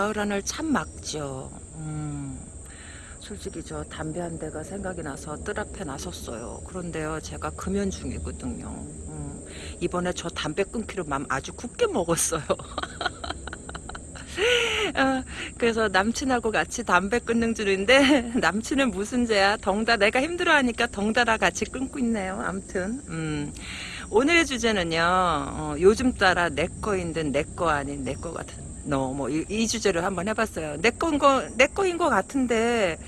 가을 하늘 참 막죠. 음, 솔직히 저 담배 한 대가 생각이 나서 뜰 앞에 나섰어요. 그런데요, 제가 금연 중이거든요. 음, 이번에 저 담배 끊기로 맘 아주 굳게 먹었어요. 어, 그래서 남친하고 같이 담배 끊는 줄인데 남친은 무슨 죄야 덩다 내가 힘들어하니까 덩달아 같이 끊고 있네요 암튼 음, 오늘의 주제는요 어, 요즘 따라 내 거인 듯 내 거 아닌 내 거 같은 너 뭐 이 주제로 한번 해봤어요. 내 거인 거내 거인 거 같은데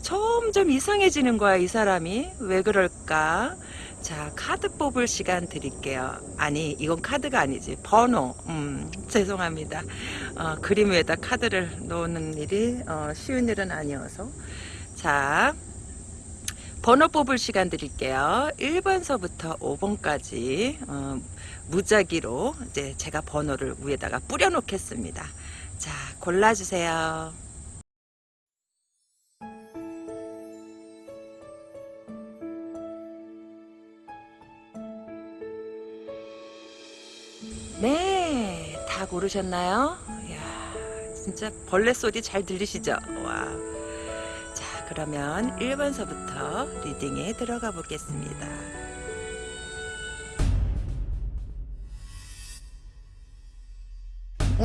점점 이상해지는 거야 이 사람이. 왜 그럴까? 자 카드 뽑을 시간 드릴게요. 아니 이건 카드가 아니지. 번호. 음, 죄송합니다. 어, 그림 위에다 카드를 놓는 일이 어, 쉬운 일은 아니어서. 자 번호 뽑을 시간 드릴게요. 1번서부터 5번까지. 어, 무작위로 이제 제가 번호를 위에다가 뿌려 놓겠습니다 자 골라주세요 네, 다 고르셨나요? 이야, 진짜 벌레 소리 잘 들리시죠? 와. 자, 그러면 1번서부터 리딩에 들어가 보겠습니다.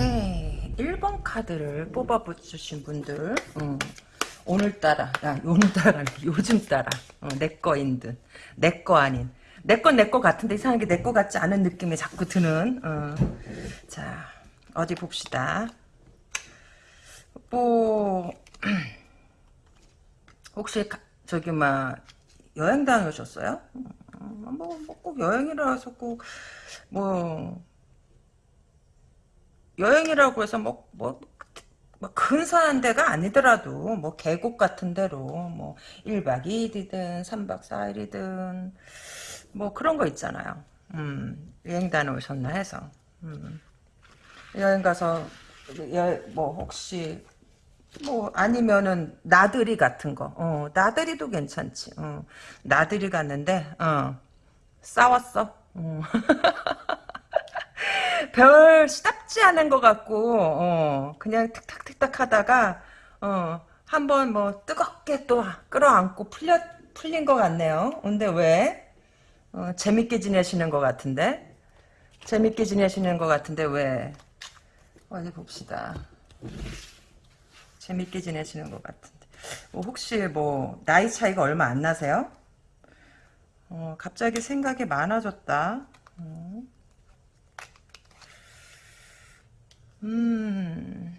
네, 1번 카드를 뽑아주신 분들, 음, 오늘따라, 야, 오늘따라, 요즘 따라, 어, 내 거인 듯, 내 거 아닌, 내 건 내 거 같은데 이상하게 내 거 같지 않은 느낌이 자꾸 드는 어. 자 어디 봅시다 뭐 혹시 가, 저기 막 여행 다녀오셨어요? 뭐꼭 여행이라서 꼭뭐 여행이라고 해서 뭐 뭐 뭐 근사한 데가 아니더라도 뭐 계곡 같은 데로 뭐 1박 2일이든 3박 4일이든 뭐 그런 거 있잖아요. 음, 여행 다녀오셨나 해서. 음. 여행 가서 여, 뭐 혹시 뭐 아니면은 나들이 같은 거. 어, 나들이도 괜찮지. 어, 나들이 갔는데 어, 싸웠어. 어. 별 시답지 않은 것 같고 어, 그냥 틱탁틱탁 하다가 어, 한번 뭐 뜨겁게 또 끌어안고 풀려 풀린 것 같네요. 근데 왜? 어, 재밌게 지내시는 것 같은데? 재밌게 지내시는 것 같은데 왜? 어디 봅시다. 재밌게 지내시는 것 같은데. 뭐 혹시 뭐 나이 차이가 얼마 안 나세요? 어, 갑자기 생각이 많아졌다. 어. 음.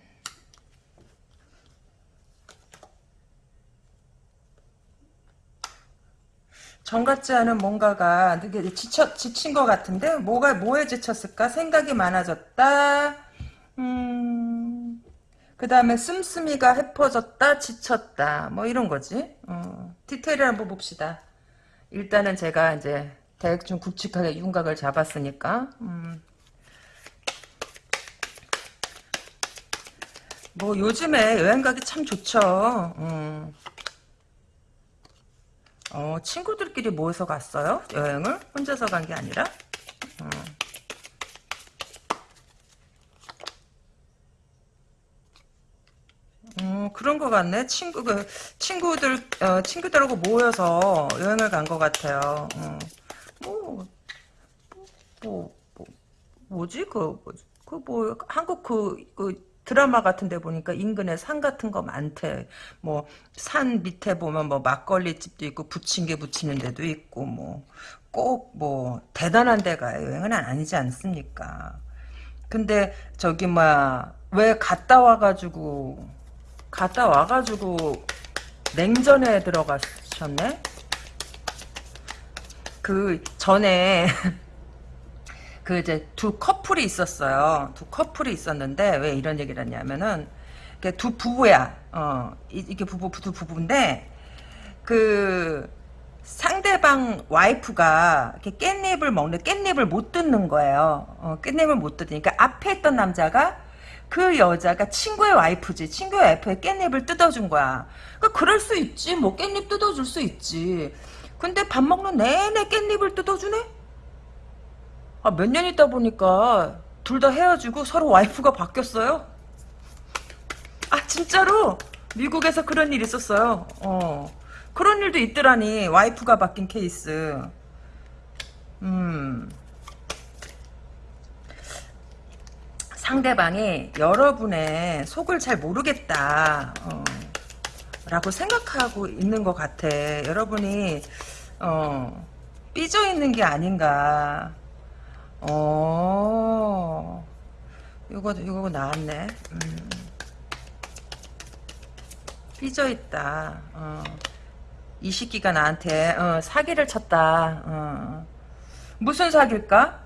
정 같지 않은 뭔가가 되게 지쳐, 지친 것 같은데 뭐가 뭐에 지쳤을까? 생각이 많아졌다. 음, 그 다음에 씀씀이가 해퍼졌다 지쳤다. 뭐 이런 거지. 어, 디테일을 한번 봅시다. 일단은 제가 이제 대충 굵직하게 윤곽을 잡았으니까. 음. 뭐 요즘에 여행 가기 참 좋죠 음. 어, 친구들끼리 모여서 갔어요? 여행을? 혼자서 간 게 아니라? 어. 음, 그런 것 같네. 친구, 그, 친구들, 어, 친구들하고 모여서 여행을 간 것 같아요. 어. 뭐, 뭐, 뭐, 뭐지? 그, 그, 뭐, 한국 그, 그, 드라마 같은 데 보니까 인근에 산 같은 거 많대. 뭐 산 밑에 보면 뭐 막걸리 집도 있고 부침개 부치는 데도 있고 뭐 꼭 뭐 대단한 데가 여행은 아니지 않습니까? 근데 저기 뭐 왜 갔다 와가지고 갔다 와가지고 냉전에 들어가셨네? 그 전에 그 이제 두 커플이 있었어요. 두 커플이 있었는데 왜 이런 얘기를 했냐면은 두 부부야. 어 이게 부부 두 부부인데 그 상대방 와이프가 이렇게 깻잎을 먹는 깻잎을 못 듣는 거예요. 어, 깻잎을 못 듣으니까 앞에 있던 남자가 그 여자가 친구의 와이프지. 친구의 와이프의 깻잎을 뜯어준 거야. 그러니까 그럴 수 있지. 뭐 깻잎 뜯어줄 수 있지. 근데 밥 먹는 내내 깻잎을 뜯어주네? 아, 몇 년 있다 보니까 둘 다 헤어지고 서로 와이프가 바뀌었어요. 진짜로 미국에서 그런 일이 있었어요. 어. 그런 일도 있더라니. 와이프가 바뀐 케이스. 음. 상대방이 여러분의 속을 잘 모르겠다. 어. 라고 생각하고 있는 것 같아. 여러분이 어, 삐져 있는 게 아닌가. 어, 이거 이거 나왔네. 음. 삐져 있다. 어. 이 시기가 나한테 어, 사기를 쳤다. 어. 무슨 사기일까?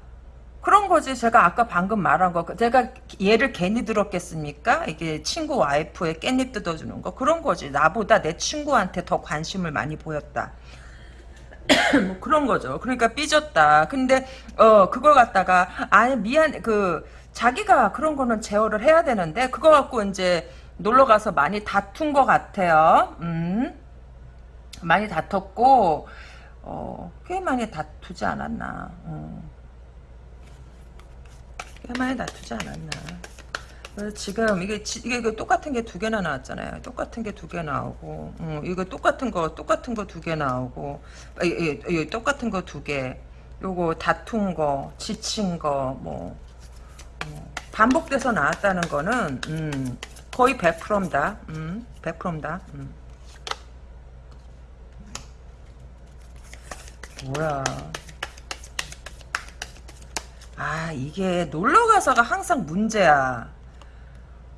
그런 거지. 제가 아까 방금 말한 거. 제가 얘를 괜히 들었겠습니까? 이게 친구 와이프의 깻잎 뜯어주는 거. 그런 거지. 나보다 내 친구한테 더 관심을 많이 보였다. 뭐 그런 거죠. 그러니까 삐졌다. 근데 어 그걸 갖다가 아니 미안 그 자기가 그런 거는 제어를 해야 되는데 그거 갖고 이제 놀러 가서 많이 다툰 것 같아요. 음. 많이 다퉜고 어, 꽤 많이 다투지 않았나. 음. 꽤 많이 다투지 않았나. 지금 이게 지- 이게 이거 똑같은 게 두 개나 나왔잖아요. 똑같은 게 두 개 나오고, 음, 이거 똑같은 거 똑같은 거 두 개 나오고, 이, 이, 이 똑같은 거 두 개. 요거 다툰 거, 지친 거, 뭐 어, 반복돼서 나왔다는 거는 음, 거의 100%다. 음, 100%다. 음. 뭐야. 아, 이게 놀러 가서가 항상 문제야.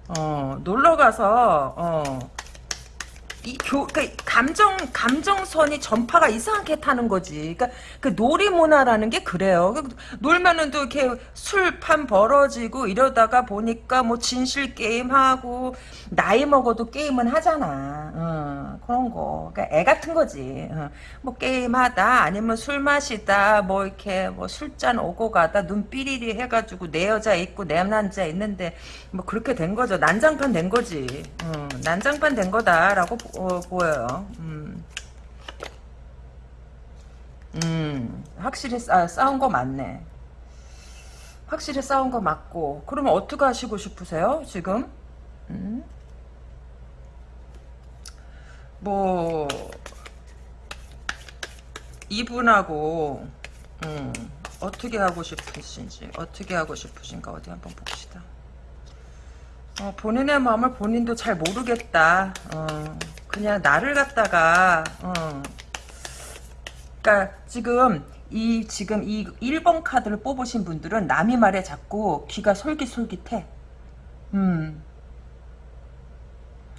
어, 놀러 가서 어. 이 교, 그 감정 감정선이 전파가 이상하게 타는 거지. 그러니까 그 놀이 문화라는 게 그래요. 그 놀면은 또 이렇게 술판 벌어지고 이러다가 보니까 뭐 진실 게임 하고 나이 먹어도 게임은 하잖아. 어, 그런 거. 그러니까 애 같은 거지. 어, 뭐 게임하다 아니면 술 마시다 뭐 이렇게 뭐 술잔 오고 가다 눈 삐리리 해가지고 내 여자 있고 내 남자 있는데 뭐 그렇게 된 거죠. 난장판 된 거지. 어, 난장판 된 거다라고 보, 어, 보여요. 음. 음, 확실히 싸, 싸운 거 맞네. 확실히 싸운 거 맞고. 그러면 어떻게 하시고 싶으세요, 지금? 음? 뭐, 이분하고, 음, 어떻게 하고 싶으신지, 어떻게 하고 싶으신가, 어디 한번 봅시다. 어, 본인의 마음을 본인도 잘 모르겠다. 어, 그냥 나를 갖다가, 어, 그러니까 지금 이 지금 이 1번 카드를 뽑으신 분들은 남이 말에 자꾸 귀가 솔깃솔깃해. 음.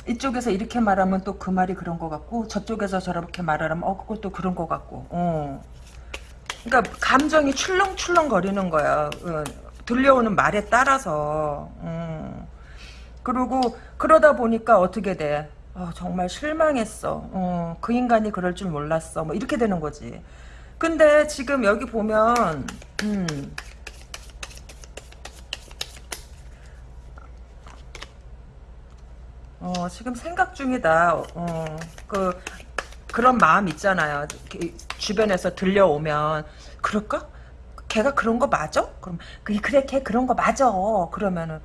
이쪽에서 이렇게 말하면 또 그 말이 그런 것 같고 저쪽에서 저렇게 말하면 어 그것도 그런 것 같고. 어. 그러니까 감정이 출렁출렁 거리는 거야. 어, 들려오는 말에 따라서. 어. 그리고 그러다 보니까 어떻게 돼? 어, 정말 실망했어. 어, 그 인간이 그럴 줄 몰랐어. 뭐 이렇게 되는 거지. 근데 지금 여기 보면 음, 어, 지금 생각 중이다. 어, 그 그런 마음 있잖아요. 주변에서 들려오면 그럴까? 걔가 그런 거 맞아? 그럼 그- 그래 걔 그런 거 맞아. 그러면은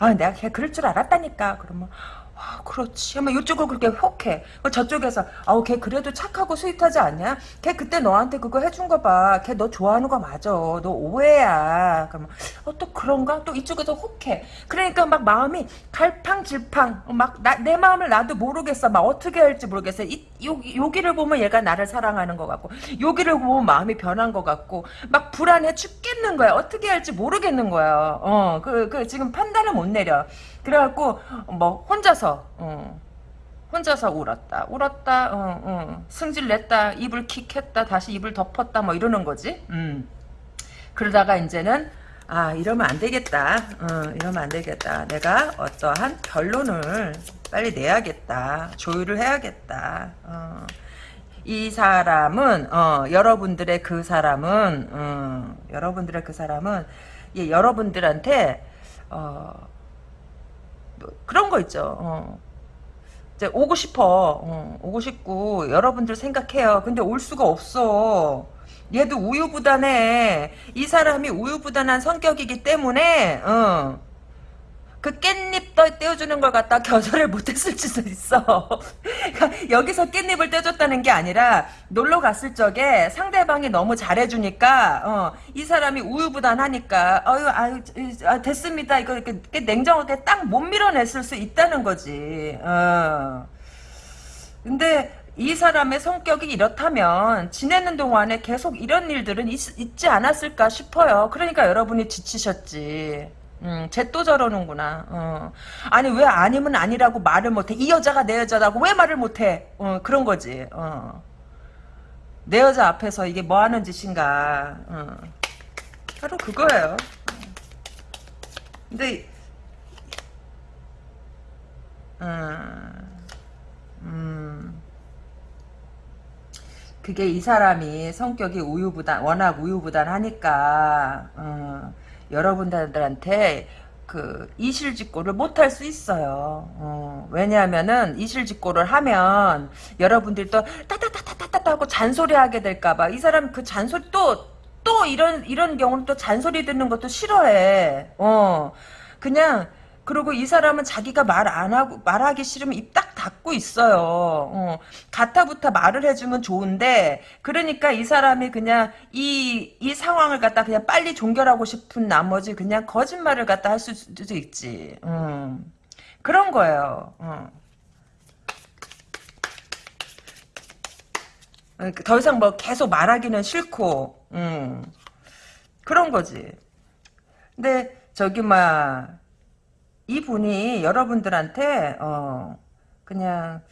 아 내가 걔 그럴 줄 알았다니까. 그러면 아, 그렇지. 하면 이쪽을 그렇게 혹해. 어, 저쪽에서 아우 걔 그래도 착하고 스윗하지 않냐? 걔 그때 너한테 그거 해준 거 봐. 걔 너 좋아하는 거 맞아. 너 오해야. 그러면 어, 또 그런가? 또 이쪽에서 혹해. 그러니까 막 마음이 갈팡질팡. 막 내 마음을 나도 모르겠어. 막 어떻게 할지 모르겠어. 이, 요, 여기를 보면 얘가 나를 사랑하는 것 같고 여기를 보면 마음이 변한 것 같고 막 불안해 죽겠는 거야. 어떻게 할지 모르겠는 거야. 어, 그, 그 지금 판단을 못 내려. 그래갖고 뭐 혼자서 어, 혼자서 울었다. 울었다 어, 어, 승질 냈다. 입을 킥했다. 다시 입을 덮었다. 뭐 이러는 거지. 음. 그러다가 이제는 아 이러면 안 되겠다. 어, 이러면 안 되겠다. 내가 어떠한 결론을 빨리 내야겠다. 조율을 해야겠다. 어. 이 사람은 어, 여러분들의 그 사람은 어, 여러분들의 그 사람은 예, 여러분들한테 어, 뭐 그런 거 있죠. 어. 이제 오고 싶어. 어, 오고 싶고 여러분들 생각해요. 근데 올 수가 없어. 얘도 우유부단해. 이 사람이 우유부단한 성격이기 때문에 어. 그 깻잎 떠 떼어주는 걸 갖다 겨절을 못했을 수도 있어. 그러니까 여기서 깻잎을 떼줬다는 게 아니라 놀러 갔을 적에 상대방이 너무 잘해주니까 어, 이 사람이 우유부단하니까 아유 아유 아, 됐습니다. 이거 이렇게 냉정하게 딱 못 밀어냈을 수 있다는 거지. 어. 근데 이 사람의 성격이 이렇다면 지내는 동안에 계속 이런 일들은 있, 있지 않았을까 싶어요. 그러니까 여러분이 지치셨지. 음, 쟤또 저러는구나. 어. 아니 왜 아니면 아니라고 말을 못해? 이 여자가 내 여자라고 왜 말을 못해? 어, 그런 거지. 어. 내 여자 앞에서 이게 뭐 하는 짓인가. 어. 바로 그거예요. 근데 음, 음. 그게 이 사람이 성격이 우유부단 워낙 우유부단하니까 어, 여러분들한테 그 이실직고를 못할 수 있어요. 어, 왜냐하면은 이실직고를 하면 여러분들이 또 따따따따따따 하고 잔소리하게 될까봐 이 사람 그 잔소리 또또 이런 이런 경우는 또 잔소리 듣는 것도 싫어해. 어 그냥 그리고 이 사람은 자기가 말 안 하고 말하기 싫으면 입 딱 닫고 있어요. 어, 가타부타 말을 해주면 좋은데 그러니까 이 사람이 그냥 이 이 상황을 갖다 그냥 빨리 종결하고 싶은 나머지 그냥 거짓말을 갖다 할 수도 있지. 음, 그런 거예요. 어. 더 이상 뭐 계속 말하기는 싫고, 음, 그런 거지. 근데 저기 막 이분이 여러분들한테 어 그냥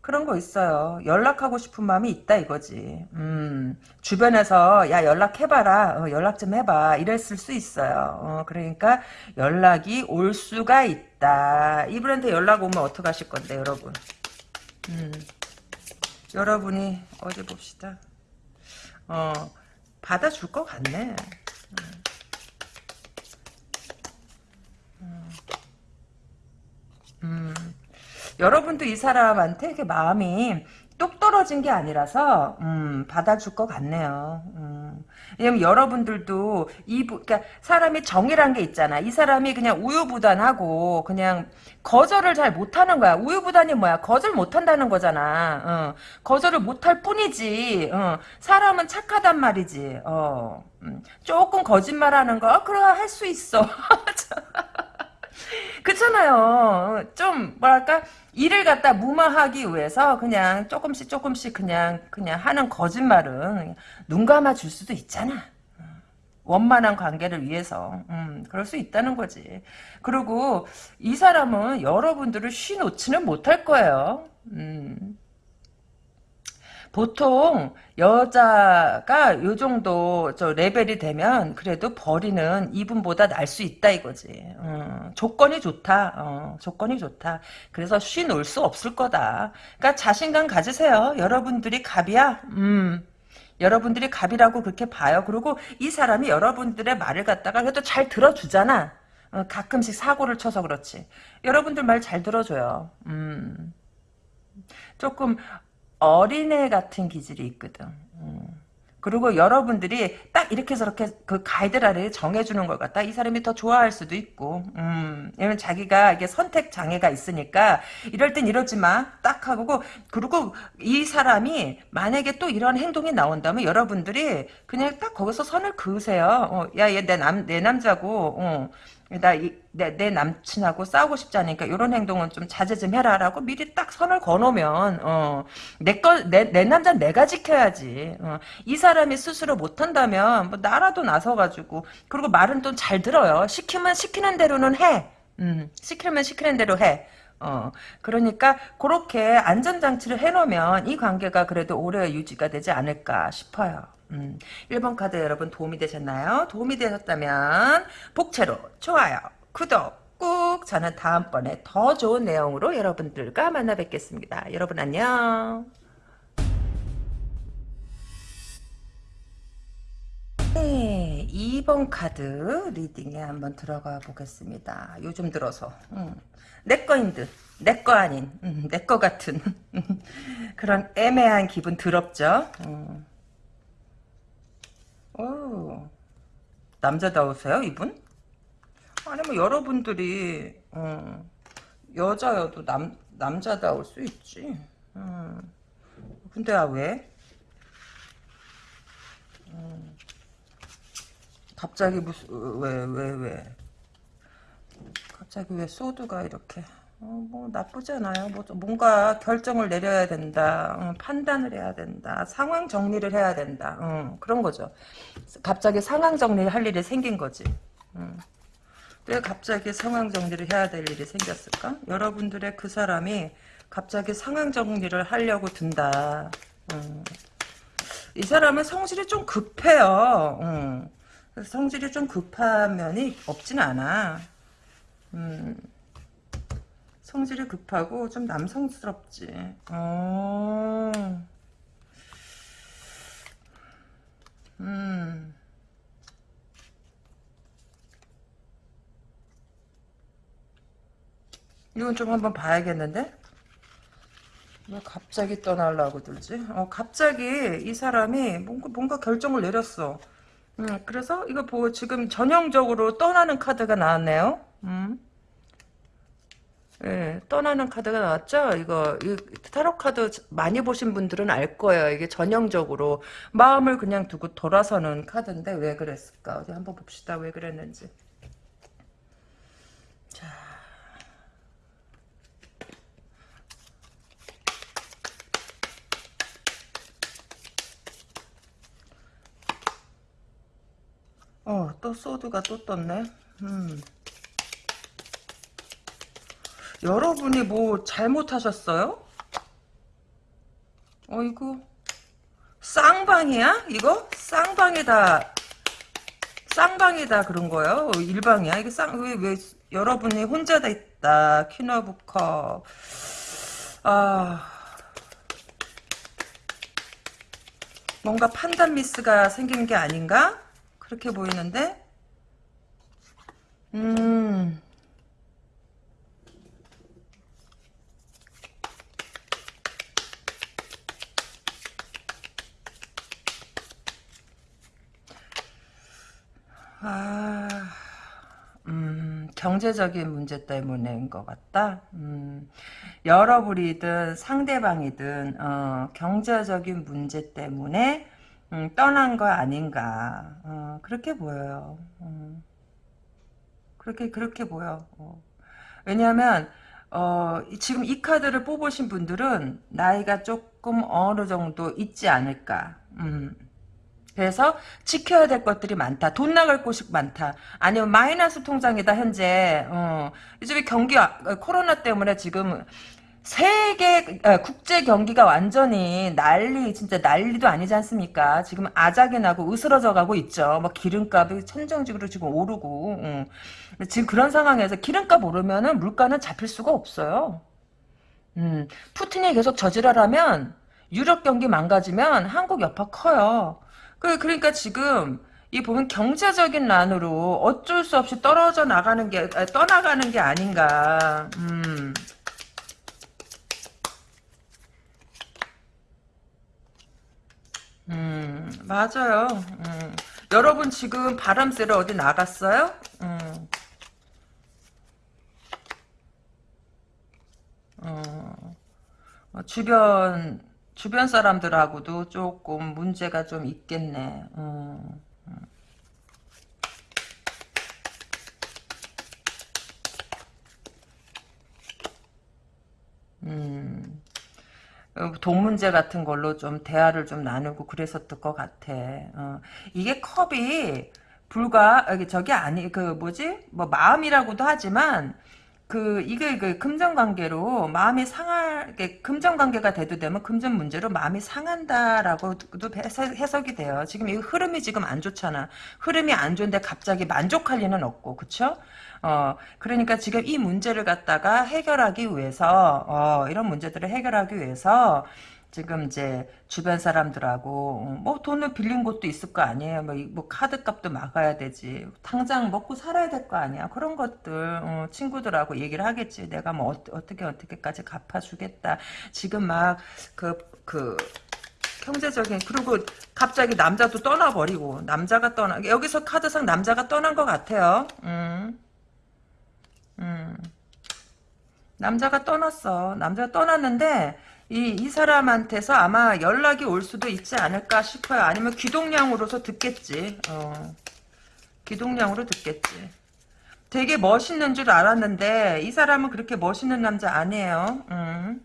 그런 거 있어요. 연락하고 싶은 마음이 있다 이거지. 음, 주변에서 야 연락해봐라. 어, 연락 좀 해봐. 이랬을 수 있어요. 어, 그러니까 연락이 올 수가 있다. 이분한테 연락 오면 어떡하실 건데 여러분. 음, 여러분이 어디 봅시다. 어, 받아줄 것 같네. 음, 여러분도 이 사람한테 이렇게 마음이 뚝 떨어진 게 아니라서 음, 받아줄 것 같네요. 음. 왜냐면 여러분들도 이 그러니까 사람이 정이란 게 있잖아. 이 사람이 그냥 우유부단하고 그냥 거절을 잘 못하는 거야. 우유부단이 뭐야? 거절 못한다는 거잖아. 어. 거절을 못할 뿐이지. 어. 사람은 착하단 말이지. 어. 음. 조금 거짓말하는 거 그래 할 수 있어. 그렇잖아요. 좀 뭐랄까 일을 갖다 무마하기 위해서 그냥 조금씩 조금씩 그냥 그냥 하는 거짓말은 눈 감아 줄 수도 있잖아. 원만한 관계를 위해서 음, 그럴 수 있다는 거지. 그리고 이 사람은 여러분들을 쉬 놓지는 못할 거예요. 음. 보통 여자가 요 정도 저 레벨이 되면 그래도 벌이는 이분보다 날 수 있다 이거지. 어, 조건이 좋다. 어, 조건이 좋다. 그래서 쉬놀 수 없을 거다. 그러니까 자신감 가지세요. 여러분들이 갑이야. 음. 여러분들이 갑이라고 그렇게 봐요. 그리고 이 사람이 여러분들의 말을 갖다가 그래도 잘 들어주잖아. 어, 가끔씩 사고를 쳐서 그렇지. 여러분들 말 잘 들어줘요. 음. 조금 어린애 같은 기질이 있거든. 음. 그리고 여러분들이 딱 이렇게 저렇게 그 가이드라인을 정해주는 걸 갖다 이 사람이 더 좋아할 수도 있고, 음, 왜냐면 자기가 이게 선택 장애가 있으니까 이럴 땐 이러지 마. 딱 하고, 그리고 이 사람이 만약에 또 이런 행동이 나온다면 여러분들이 그냥 딱 거기서 선을 그으세요. 어, 야, 얘 내 남, 내 남자고, 어, 나, 이, 내, 내 남친하고 싸우고 싶지 않으니까 이런 행동은 좀 자제 좀 해라라고 미리 딱 선을 거놓으면 어, 내 거, 내, 내 남자 내가 지켜야지. 어, 이 사람이 스스로 못한다면 뭐 나라도 나서가지고 그리고 말은 또 잘 들어요. 시키면 시키는 대로는 해. 음, 시키면 시키는 대로 해. 어, 그러니까 그렇게 안전장치를 해놓으면 이 관계가 그래도 오래 유지가 되지 않을까 싶어요. 음, 1번 카드 여러분 도움이 되셨나요? 도움이 되셨다면 복채로 좋아요, 구독 꾹 저는 다음번에 더 좋은 내용으로 여러분들과 만나 뵙겠습니다. 여러분 안녕. 네, 2번 카드 리딩에 한번 들어가 보겠습니다. 요즘 들어서 음, 내 거인 듯, 내 거 아닌, 음, 내거 같은 그런 애매한 기분 더럽죠? 음. 오, 남자다우세요 이분? 아니 뭐 여러분들이 어. 여자여도 남, 남자다울 수 있지. 음. 근데 아, 왜? 음. 갑자기 무슨, 왜, 왜, 왜? 갑자기 왜 소드가 이렇게. 어, 뭐, 나쁘지 않아요. 뭐, 좀 뭔가 결정을 내려야 된다. 어, 판단을 해야 된다. 상황 정리를 해야 된다. 어, 그런 거죠. 갑자기 상황 정리를 할 일이 생긴 거지. 음. 왜 갑자기 상황 정리를 해야 될 일이 생겼을까? 여러분들의 그 사람이 갑자기 상황 정리를 하려고 든다. 음. 이 사람은 성질이 좀 급해요. 성질이 좀 급한 면이 없진 않아. 음. 성질이 급하고 좀 남성스럽지. 어. 음. 이건 좀 한번 봐야겠는데? 왜 갑자기 떠나려고 들지? 어, 갑자기 이 사람이 뭔가, 뭔가 결정을 내렸어. 음, 그래서 이거 보고 지금 전형적으로 떠나는 카드가 나왔네요. 음. 예, 떠나는 카드가 나왔죠? 이거, 이 타로 카드 많이 보신 분들은 알 거예요. 이게 전형적으로 마음을 그냥 두고 돌아서는 카드인데 왜 그랬을까? 어디 한번 봅시다. 왜 그랬는지. 자. 어, 또 소드가 또 떴네. 음. 여러분이 뭐 잘못하셨어요? 어이구. 쌍방이야? 이거? 쌍방이다. 쌍방이다 그런 거예요? 일방이야? 이게 쌍, 왜, 왜, 여러분이 혼자 다 있다. 퀴너브컵. 아. 뭔가 판단 미스가 생기는 게 아닌가? 그렇게 보이는데? 음. 아, 음, 경제적인 문제 때문인 것 같다. 음, 여러분이든 상대방이든 어, 경제적인 문제 때문에 음, 떠난 거 아닌가. 어, 그렇게 보여요. 음, 그렇게 그렇게 보여. 어. 왜냐하면 어, 지금 이 카드를 뽑으신 분들은 나이가 조금 어느 정도 있지 않을까. 음. 그래서 지켜야 될 것들이 많다. 돈 나갈 곳이 많다. 아니면 마이너스 통장이다 현재. 어, 요즘에 경기 아, 코로나 때문에 지금 세계 아, 국제 경기가 완전히 난리 진짜 난리도 아니지 않습니까? 지금 아작이 나고 으스러져 가고 있죠. 뭐 기름값이 천정직으로 지금 오르고 음. 지금 그런 상황에서 기름값 오르면은 물가는 잡힐 수가 없어요. 음, 푸틴이 계속 저지랄하면 유럽 경기 망가지면 한국 여파 커요. 그, 그러니까 지금, 이 보면 경제적인 난으로 어쩔 수 없이 떨어져 나가는 게, 아, 떠나가는 게 아닌가. 음. 음, 맞아요. 음. 여러분 지금 바람 쐬러 어디 나갔어요? 음. 어, 어, 주변 주변 사람들하고도 조금 문제가 좀 있겠네. 음, 음. 어, 돈 문제 같은 걸로 좀 대화를 좀 나누고 그랬었을 것 같아. 어. 이게 컵이 불과 저기 아니 그 뭐지 뭐 마음이라고도 하지만 그 이게 그 금전 관계로 마음이 상하게 금전 관계가 돼도 되면 금전 문제로 마음이 상한다라고도 해석, 이 돼요. 지금 이 흐름이 지금 안 좋잖아. 흐름이 안 좋은데 갑자기 만족할 리는 없고, 그쵸? 어, 그러니까 지금 이 문제를 갖다가 해결하기 위해서, 어, 이런 문제들을 해결하기 위해서, 지금 이제 주변 사람들하고 어, 뭐 돈을 빌린 곳도 있을 거 아니에요. 뭐, 뭐 카드값도 막아야 되지. 당장 먹고 살아야 될 거 아니야. 그런 것들 어, 친구들하고 얘기를 하겠지. 내가 뭐 어, 떻게 어떻게까지 갚아주겠다. 지금 막 그그 그 경제적인 그리고 갑자기 남자도 떠나버리고 남자가 떠나 여기서 카드상 남자가 떠난 것 같아요. 음. 음. 남자가 떠났어. 남자가 떠났는데 이, 이 사람한테서 아마 연락이 올 수도 있지 않을까 싶어요. 아니면 귀동량으로서 듣겠지. 어. 귀동량으로 듣겠지. 되게 멋있는 줄 알았는데 이 사람은 그렇게 멋있는 남자 아니에요. 음.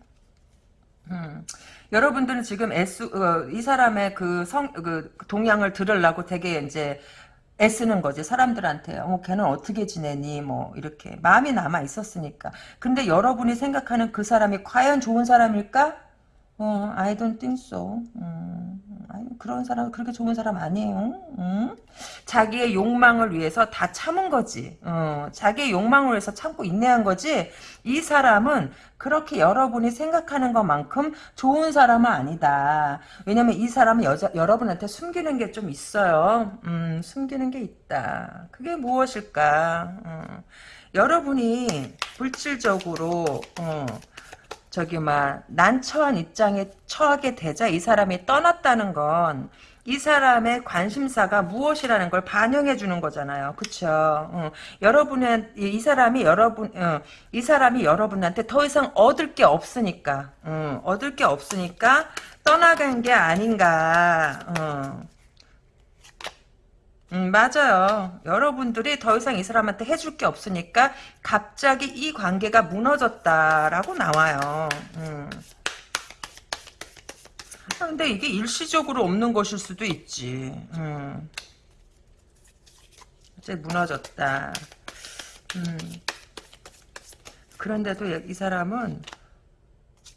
음. 여러분들은 지금 애쓰, 어, 이 사람의 그 성, 그 동향을 들으려고 되게 이제 애쓰는 거지 사람들한테 어 걔는 어떻게 지내니? 뭐 이렇게. 마음이 남아 있었으니까. 근데 여러분이 생각하는 그 사람이 과연 좋은 사람일까? 어 I don't think so. 음, 그런 사람 그렇게 좋은 사람 아니에요 음? 자기의 욕망을 위해서 다 참은 거지 어, 자기의 욕망을 위해서 참고 인내한 거지 이 사람은 그렇게 여러분이 생각하는 것만큼 좋은 사람은 아니다. 왜냐면 이 사람은 여자, 여러분한테 숨기는 게 좀 있어요. 음, 숨기는 게 있다. 그게 무엇일까? 어, 여러분이 물질적으로, 어, 저기, 막, 난처한 입장에 처하게 되자 이 사람이 떠났다는 건, 이 사람의 관심사가 무엇이라는 걸 반영해 주는 거잖아요. 그쵸? 어, 여러분은, 이 사람이 여러분, 어, 이 사람이 여러분한테 더 이상 얻을 게 없으니까, 어, 얻을 게 없으니까 떠나간 게 아닌가, 어. 음, 맞아요. 여러분들이 더 이상 이 사람한테 해줄 게 없으니까 갑자기 이 관계가 무너졌다라고 나와요. 음. 아, 근데 이게 일시적으로 없는 것일 수도 있지. 음. 이제 무너졌다. 음. 그런데도 이 사람은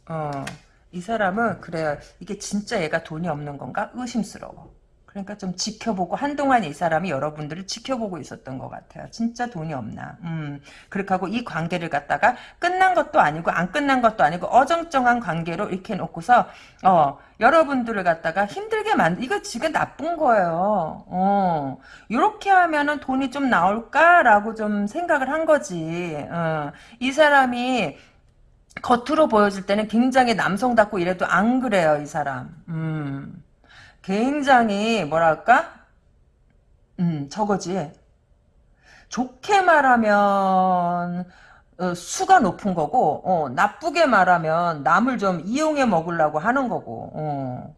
어, 이 사람은 그래요. 이게 진짜 얘가 돈이 없는 건가? 의심스러워. 그러니까 좀 지켜보고 한동안 이 사람이 여러분들을 지켜보고 있었던 것 같아요. 진짜 돈이 없나. 음, 그렇게 하고 이 관계를 갖다가 끝난 것도 아니고 안 끝난 것도 아니고 어정쩡한 관계로 이렇게 놓고서 어, 여러분들을 갖다가 힘들게 만 이거 지금 나쁜 거예요. 어, 이렇게 하면은 돈이 좀 나올까라고 좀 생각을 한 거지. 어, 이 사람이 겉으로 보여질 때는 굉장히 남성답고 이래도 안 그래요, 이 사람. 음. 굉장히 뭐랄까 음 저거지 좋게 말하면 어, 수가 높은 거고 어, 나쁘게 말하면 남을 좀 이용해 먹으려고 하는 거고 어.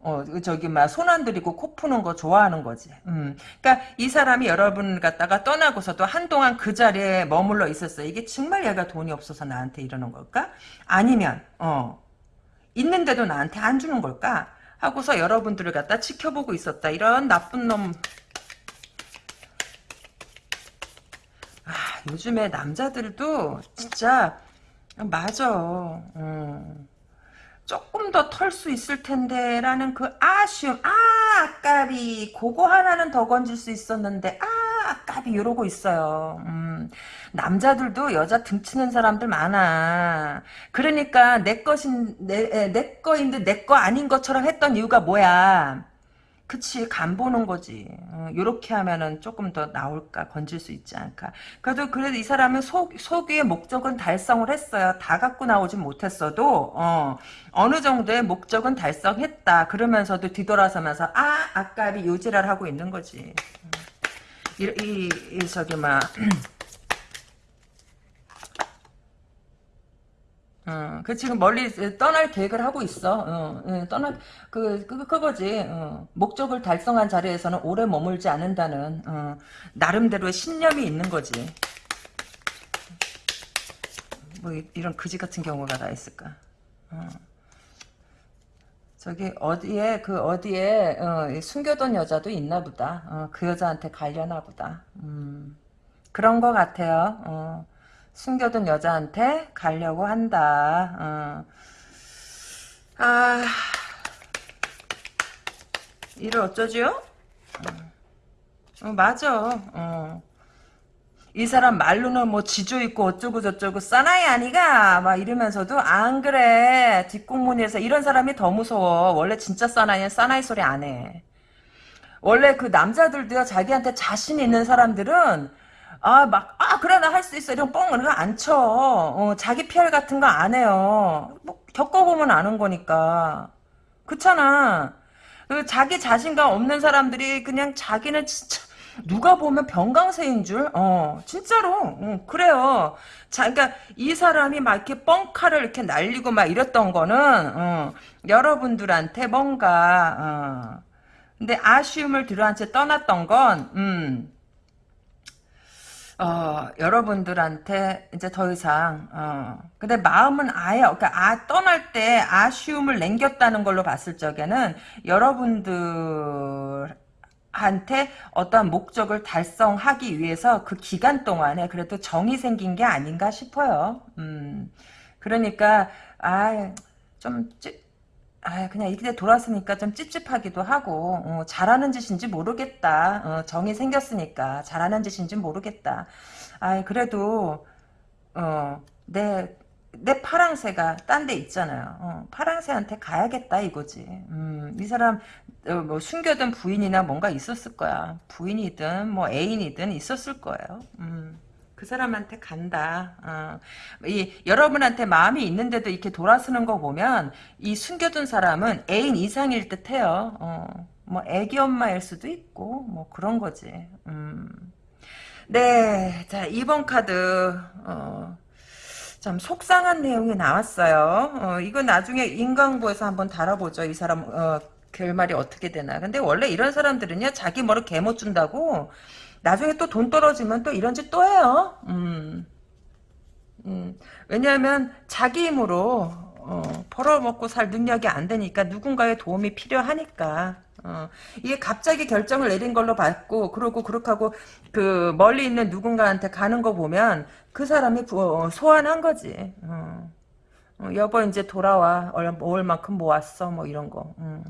어, 저기, 막, 손 안 들이고 코 푸는 거 좋아하는 거지. 음. 그니까, 이 사람이 여러분을 갖다가 떠나고서도 한동안 그 자리에 머물러 있었어. 이게 정말 얘가 돈이 없어서 나한테 이러는 걸까? 아니면, 어, 있는데도 나한테 안 주는 걸까? 하고서 여러분들을 갖다 지켜보고 있었다. 이런 나쁜 놈. 아, 요즘에 남자들도 진짜 맞아. 음. 조금 더 털 수 있을 텐데 라는 그 아쉬움. 아 아까비 그거 하나는 더 건질 수 있었는데. 아 아까비 이러고 있어요. 음, 남자들도 여자 등치는 사람들 많아. 그러니까 내 것인 내, 내 거인데 내 거 아닌 것처럼 했던 이유가 뭐야 그치 간 보는 거지. 어, 요렇게 하면은 조금 더 나올까 건질 수 있지 않을까. 그래도 그래도 이 사람은 속, 속의 목적은 달성을 했어요. 다 갖고 나오진 못했어도 어, 어느 정도의 목적은 달성했다. 그러면서도 뒤돌아서면서 아 아까비 요지랄 하고 있는 거지. 이, 이, 이 저기 막 어, 그 지금 멀리 떠날 계획을 하고 있어. 어, 어, 떠날 그, 그 그거지. 어, 목적을 달성한 자리에서는 오래 머물지 않는다는 어, 나름대로의 신념이 있는 거지. 뭐 이, 런 그지 같은 경우가 다 있을까. 어. 저기 어디에 그 어디에 어, 숨겨둔 여자도 있나 보다. 어, 그 여자한테 갈려나 보다. 음, 그런 것 같아요. 어. 숨겨둔 여자한테 가려고 한다. 어. 아, 이를 어쩌지요? 어, 어 맞아. 어. 이 사람 말로는 뭐 지조 있고 어쩌고 저쩌고 싸나이 아니가 막 이러면서도 안 그래 뒷공문에서 이런 사람이 더 무서워 원래 진짜 싸나이는 싸나이 소리 안해 원래 그 남자들도요 자기한테 자신 있는 사람들은 아, 막, 아, 그래, 나 할 수 있어. 이런 뻥, 이런 거안 쳐. 어, 자기 PR 같은 거 안 해요. 뭐, 겪어보면 아는 거니까. 그렇잖아. 그 자기 자신감 없는 사람들이 그냥 자기는 진짜 누가 보면 병강세인 줄, 어, 진짜로, 어, 그래요. 자, 그러니까 이 사람이 막 이렇게 뻥카를 이렇게 날리고 막 이랬던 거는, 어, 여러분들한테 뭔가, 어, 근데 아쉬움을 들어한채 떠났던 건, 음, 어, 여러분들한테 이제 더 이상, 어, 근데 마음은 아예, 그러니까 아, 떠날 때 아쉬움을 남겼다는 걸로 봤을 적에는 여러분들, 한테 어떠한 목적을 달성하기 위해서 그 기간 동안에 그래도 정이 생긴 게 아닌가 싶어요. 음, 그러니까, 아, 좀, 찌, 아, 그냥 이렇게 돌았으니까 좀 찝찝하기도 하고, 어, 잘하는 짓인지 모르겠다. 어, 정이 생겼으니까 잘하는 짓인지 모르겠다. 아, 그래도, 어, 내, 내 파랑새가 딴 데 있잖아요. 어, 파랑새한테 가야겠다 이거지. 음, 이 사람 어, 뭐 숨겨둔 부인이나 뭔가 있었을 거야. 부인이든 뭐 애인이든 있었을 거예요. 음, 그 사람한테 간다. 어, 이 여러분한테 마음이 있는데도 이렇게 돌아서는 거 보면 이 숨겨둔 사람은 애인 이상일 듯해요. 어, 뭐 애기 엄마일 수도 있고 뭐 그런 거지. 음. 네, 자 2번 카드. 어, 참 속상한 내용이 나왔어요. 어, 이거 나중에 인강부에서 한번 다뤄보죠. 이 사람 어, 결말이 어떻게 되나. 근데 원래 이런 사람들은요. 자기 뭐를 개못 준다고 나중에 또 돈 떨어지면 또 이런 짓 또 해요. 음. 음. 왜냐하면 자기 힘으로 어, 벌어먹고 살 능력이 안 되니까 누군가의 도움이 필요하니까 어, 이게 갑자기 결정을 내린 걸로 봤고 그러고 그렇게 하고 그 멀리 있는 누군가한테 가는 거 보면 그 사람이 부, 어, 소환한 거지 어. 어, 여보 이제 돌아와 얼, 올 만큼 모았어 뭐 이런 거 음.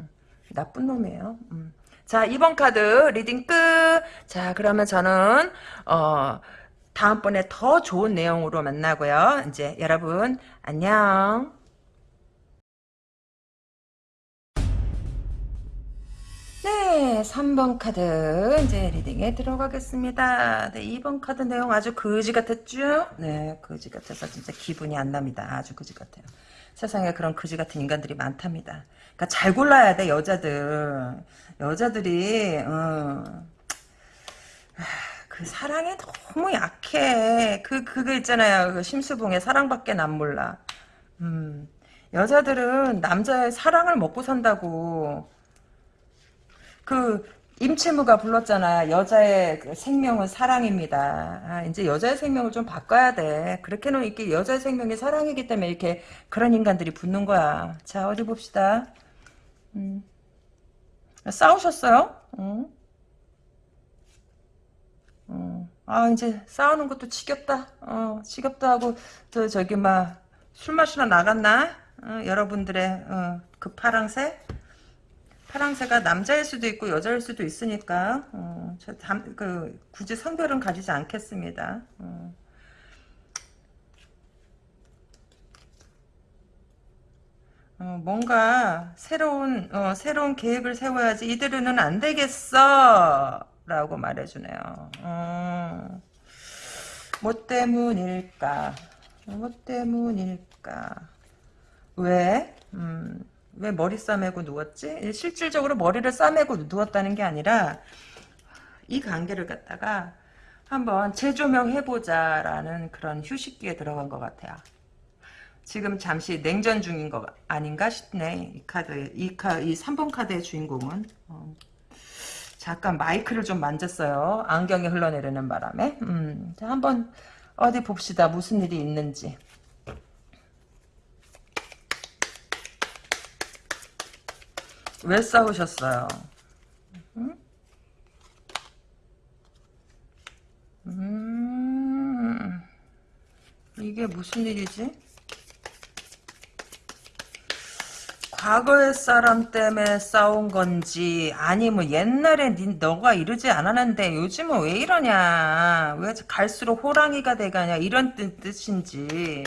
나쁜 놈이에요 음. 자 2번 카드 reading 끝 자 그러면 저는 어 다음번에 더 좋은 내용으로 만나고요 이제 여러분 안녕 네, 3번 카드 이제 reading에 들어가겠습니다. 네, 2번 카드 내용 아주 거지 같았죠? 네, 거지 같아서 진짜 기분이 안 납니다. 아주 거지 같아요. 세상에 그런 거지 같은 인간들이 많답니다. 그러니까 잘 골라야 돼, 여자들. 여자들이 어, 그 사랑에 너무 약해. 그 그거 있잖아요. 그 심수봉의 사랑밖에 난 몰라. 음, 여자들은 남자의 사랑을 먹고 산다고. 그 임채무가 불렀잖아. 여자의 그 생명은 사랑입니다. 아, 이제 여자의 생명을 좀 바꿔야 돼. 그렇게는 이렇게 여자의 생명이 사랑이기 때문에 이렇게 그런 인간들이 붙는 거야. 자, 어디 봅시다. 음. 싸우셨어요? 응? 어. 아, 이제 싸우는 것도 지겹다. 어, 지겹다 하고, 저, 저기, 막, 술 마시러 나갔나? 어, 여러분들의, 어, 그 파랑새? 파랑새가 남자일 수도 있고 여자일 수도 있으니까 어, 저 담, 그, 굳이 성별은 가지지 않겠습니다. 어. 어, 뭔가 새로운 어, 새로운 계획을 세워야지 이대로는 안 되겠어 라고 말해주네요. 어, 뭐 때문일까? 뭐 때문일까? 왜? 음, 왜 머리 싸매고 누웠지? 실질적으로 머리를 싸매고 누웠다는 게 아니라 이 관계를 갖다가 한번 재조명해보자라는 그런 휴식기에 들어간 것 같아요. 지금 잠시 냉전 중인 거 아닌가 싶네. 이 카드, 이 카, 이 3번 카드의 주인공은. 어. 잠깐 마이크를 좀 만졌어요. 안경이 흘러내리는 바람에. 음, 자, 한번 어디 봅시다. 무슨 일이 있는지. 왜 싸우셨어요? 음? 음, 이게 무슨 일이지? 과거의 사람 때문에 싸운 건지 아니면 옛날에 니, 너가 이러지 않았는데 요즘은 왜 이러냐 왜 갈수록 호랑이가 돼가냐 이런 뜻인지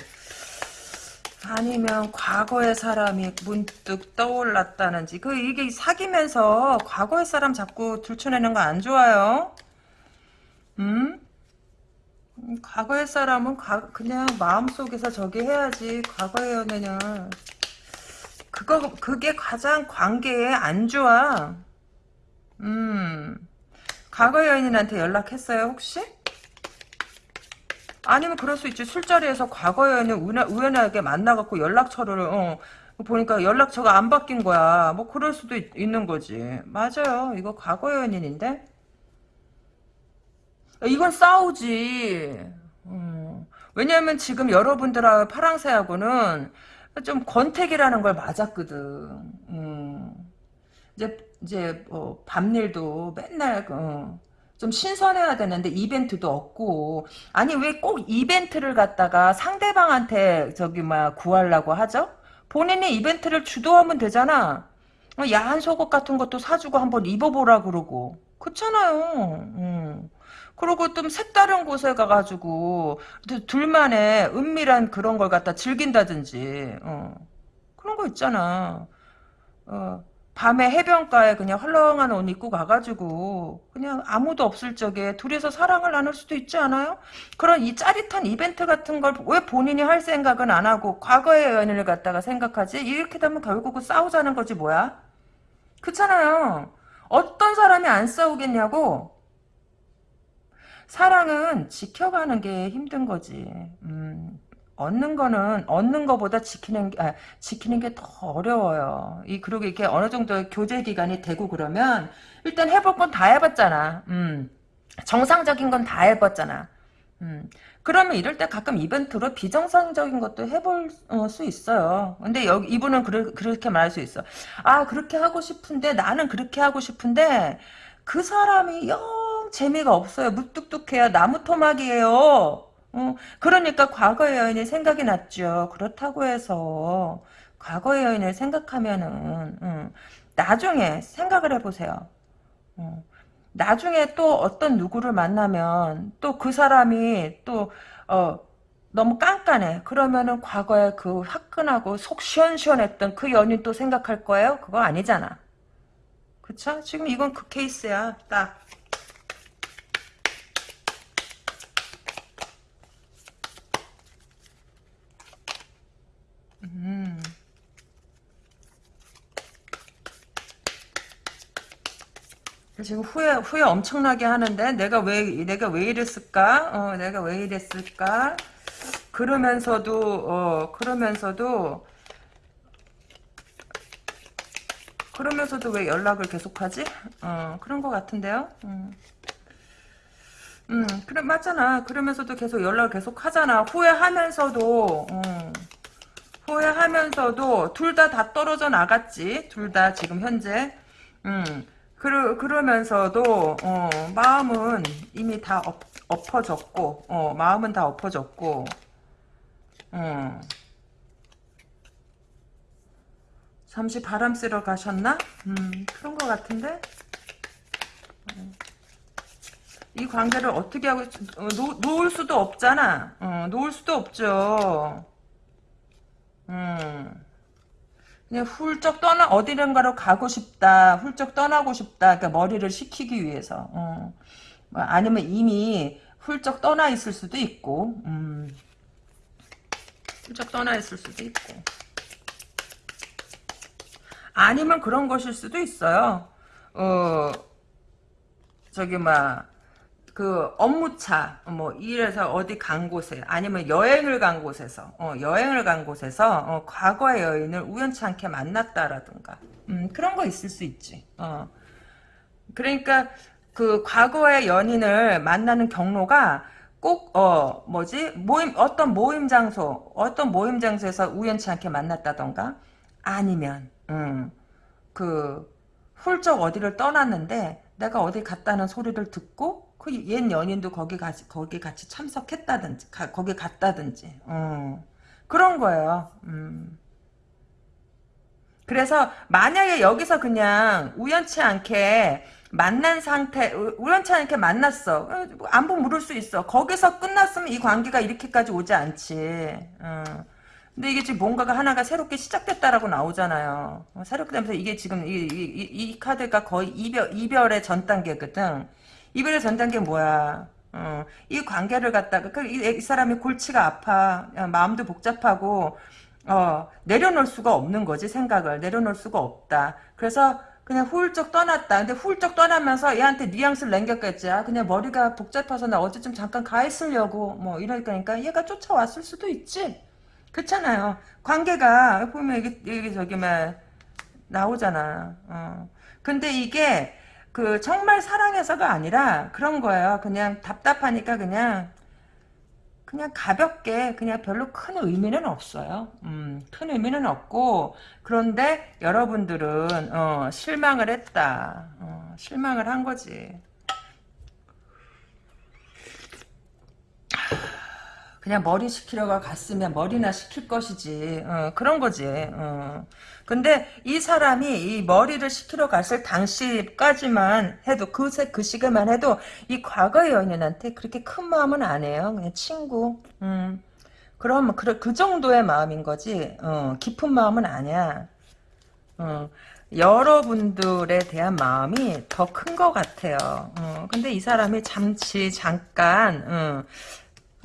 아니면 과거의 사람이 문득 떠올랐다는지 그 이게 사귀면서 과거의 사람 자꾸 들춰내는 거 안 좋아요? 음? 음? 과거의 사람은 가, 그냥 마음속에서 저기 해야지 과거의 연애는 그거 그게 가장 관계에 안 좋아. 음. 과거 여인한테 연락했어요 혹시? 아니면 그럴 수 있지 술자리에서 과거 여인을 우연하- 우연하게 만나갖고 연락처를 어, 보니까 연락처가 안 바뀐 거야 뭐 그럴 수도 있, 는 거지 맞아요 이거 과거 여인인데 이건 싸우지 음. 왜냐하면 지금 여러분들하고 파랑새하고는 좀 권태기라는 걸 맞았거든 음. 이제 이제 뭐 밤일도 맨날 어, 좀 신선해야 되는데 이벤트도 없고 아니 왜 꼭 이벤트를 갖다가 상대방한테 저기 막 구하려고 하죠? 본인이 이벤트를 주도하면 되잖아. 어, 야한 속옷 같은 것도 사주고 한번 입어보라 그러고 그렇잖아요. 음. 그리고 좀 색다른 곳에 가가지고 둘만의 은밀한 그런 걸 갖다 즐긴다든지 어. 그런 거 있잖아. 어. 밤에 해변가에 그냥 헐렁한 옷 입고 가가지고 그냥 아무도 없을 적에 둘이서 사랑을 나눌 수도 있지 않아요? 그런 이 짜릿한 이벤트 같은 걸 왜 본인이 할 생각은 안 하고 과거의 연인을 갖다가 생각하지? 이렇게 되면 결국은 싸우자는 거지 뭐야? 그렇잖아요. 어떤 사람이 안 싸우겠냐고? 사랑은 지켜가는 게 힘든 거지. 음, 얻는 거는 얻는 거보다 지키는 게 아, 지키는 게 더 어려워요. 이 그리고 이렇게 어느 정도 교제 기간이 되고 그러면 일단 해볼 건 다 해봤잖아. 음, 정상적인 건 다 해봤잖아. 음, 그러면 이럴 때 가끔 이벤트로 비정상적인 것도 해볼 어, 수 있어요. 근데 여기 이분은 그르, 그렇게 말할 수 있어. 아 그렇게 하고 싶은데 나는 그렇게 하고 싶은데 그 사람이 영 재미가 없어요. 무뚝뚝해요. 나무 토막이에요. 어, 그러니까 과거의 여인이 생각이 났죠. 그렇다고 해서 과거의 여인을 생각하면은 음, 나중에 생각을 해보세요. 어, 나중에 또 어떤 누구를 만나면 또 그 사람이 또 어, 너무 깐깐해. 그러면은 과거에 그 화끈하고 속 시원시원했던 그 연인 또 생각할 거예요? 그거 아니잖아. 그쵸? 지금 이건 그 케이스야. 딱. 지금 후회 후회 엄청나게 하는데 내가 왜 내가 왜 이랬을까? 어, 내가 왜 이랬을까? 그러면서도 어 그러면서도 그러면서도 왜 연락을 계속하지? 어 그런 것 같은데요. 음. 음, 그래 맞잖아. 그러면서도 계속 연락을 계속 하잖아. 후회하면서도 음. 후회하면서도 둘 다 다 떨어져 나갔지. 둘 다 지금 현재. 음. 그러, 그러면서도 어, 마음은 이미 다 엎, 엎어졌고 어, 마음은 다 엎어졌고 어. 잠시 바람 쐬러 가셨나? 음, 그런 것 같은데? 어. 이 관계를 어떻게 하고 어, 놓, 놓을 수도 없잖아. 어, 놓을 수도 없죠. 음. 그냥 훌쩍 떠나 어디론가로 가고 싶다. 훌쩍 떠나고 싶다. 그러니까 머리를 식히기 위해서. 어. 뭐 아니면 이미 훌쩍 떠나 있을 수도 있고. 음. 훌쩍 떠나 있을 수도 있고. 아니면 그런 것일 수도 있어요. 어, 저기, 막, 그 업무차 뭐 일에서 어디 간 곳에 아니면 여행을 간 곳에서 어, 여행을 간 곳에서 어, 과거의 여인을 우연치 않게 만났다라든가. 음, 그런 거 있을 수 있지. 어. 그러니까 그 과거의 연인을 만나는 경로가 꼭 어 뭐지? 모임 어떤 모임 장소 어떤 모임 장소에서 우연치 않게 만났다던가? 아니면 음 그 훌쩍 어디를 떠났는데 내가 어디 갔다는 소리를 듣고 그옛 연인도 거기 같이 거기 같이 참석했다든지 가, 거기 갔다든지 어. 그런 거예요. 음. 그래서 만약에 여기서 그냥 우연치 않게 만난 상태 우연치 않게 만났어 어, 안부 물을 수 있어 거기서 끝났으면 이 관계가 이렇게까지 오지 않지 어. 근데 이게 지금 뭔가가 하나가 새롭게 시작됐다라고 나오잖아요 어, 새롭게 되면서 이게 지금 이, 이, 이, 이 카드가 거의 이별, 이별의 전 단계거든 이별의 전 단계 뭐야? 어, 이 관계를 갖다가 그, 이, 이, 사람이 골치가 아파 마음도 복잡하고 어, 내려놓을 수가 없는 거지 생각을 내려놓을 수가 없다. 그래서 그냥 훌쩍 떠났다. 근데 훌쩍 떠나면서 얘한테 뉘앙스를 남겼겠지. 아, 그냥 머리가 복잡해서 나 어제 좀 잠깐 가 있으려고 뭐 이러니까 얘가 쫓아왔을 수도 있지. 그렇잖아요. 관계가 보면 이게 이게 저기 막 나오잖아. 어. 근데 이게 그 정말 사랑해서가 아니라 그런 거예요. 그냥 답답하니까 그냥 그냥 가볍게 그냥 별로 큰 의미는 없어요. 음, 큰 의미는 없고 그런데 여러분들은 어, 실망을 했다. 어, 실망을 한 거지. 그냥 머리 시키려고 갔으면 머리나 시킬 것이지. 어, 그런 거지. 어. 근데 이 사람이 이 머리를 시키러 갔을 당시까지만 해도 그, 그 시간만 해도 이 과거의 연인한테 그렇게 큰 마음은 안 해요. 그냥 친구. 음. 그럼 그, 그 정도의 마음인 거지. 어, 깊은 마음은 아니야. 어, 여러분들에 대한 마음이 더 큰 것 같아요. 어, 근데 이 사람이 잠시 잠깐 어,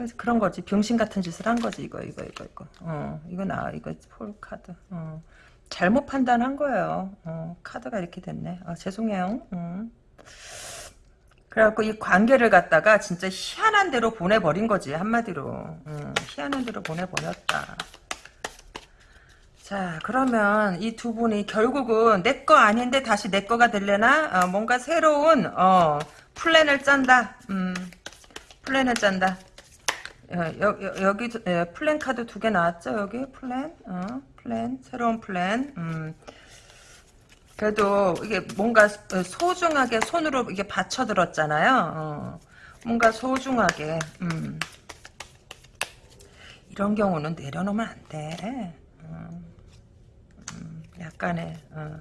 그래서 그런 거지. 병신 같은 짓을 한 거지. 이거 이거 이거 이거. 어, 이거 나 이거 폴 카드. 어. 잘못 판단한 거예요. 어, 카드가 이렇게 됐네. 아, 죄송해요. 음. 그래갖고 이 관계를 갖다가 진짜 희한한 대로 보내버린 거지 한마디로. 음, 희한한 대로 보내버렸다. 자 그러면 이 두 분이 결국은 내 거 아닌데 다시 내 거가 될래나? 어, 뭔가 새로운 어, 플랜을 짠다. 음, 플랜을 짠다. 여, 여, 여기 플랜 카드 두 개 나왔죠 여기 플랜 어, 플랜 새로운 플랜 음. 그래도 이게 뭔가 소중하게 손으로 이게 받쳐들었잖아요 어. 뭔가 소중하게 음. 이런 경우는 내려놓으면 안돼 음. 음. 약간의 어.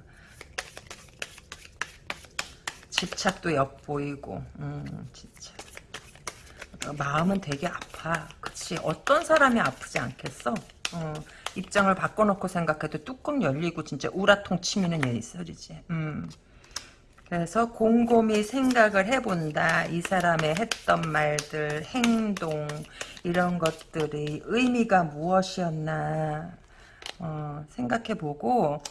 집착도 엿보이고 음, 집착 마음은 되게 아파. 그치. 어떤 사람이 아프지 않겠어? 어, 입장을 바꿔놓고 생각해도 뚜껑 열리고 진짜 우라통 치미는 얘 소리지. 음. 그래서 곰곰이 생각을 해본다. 이 사람의 했던 말들, 행동 이런 것들이 의미가 무엇이었나 어, 생각해보고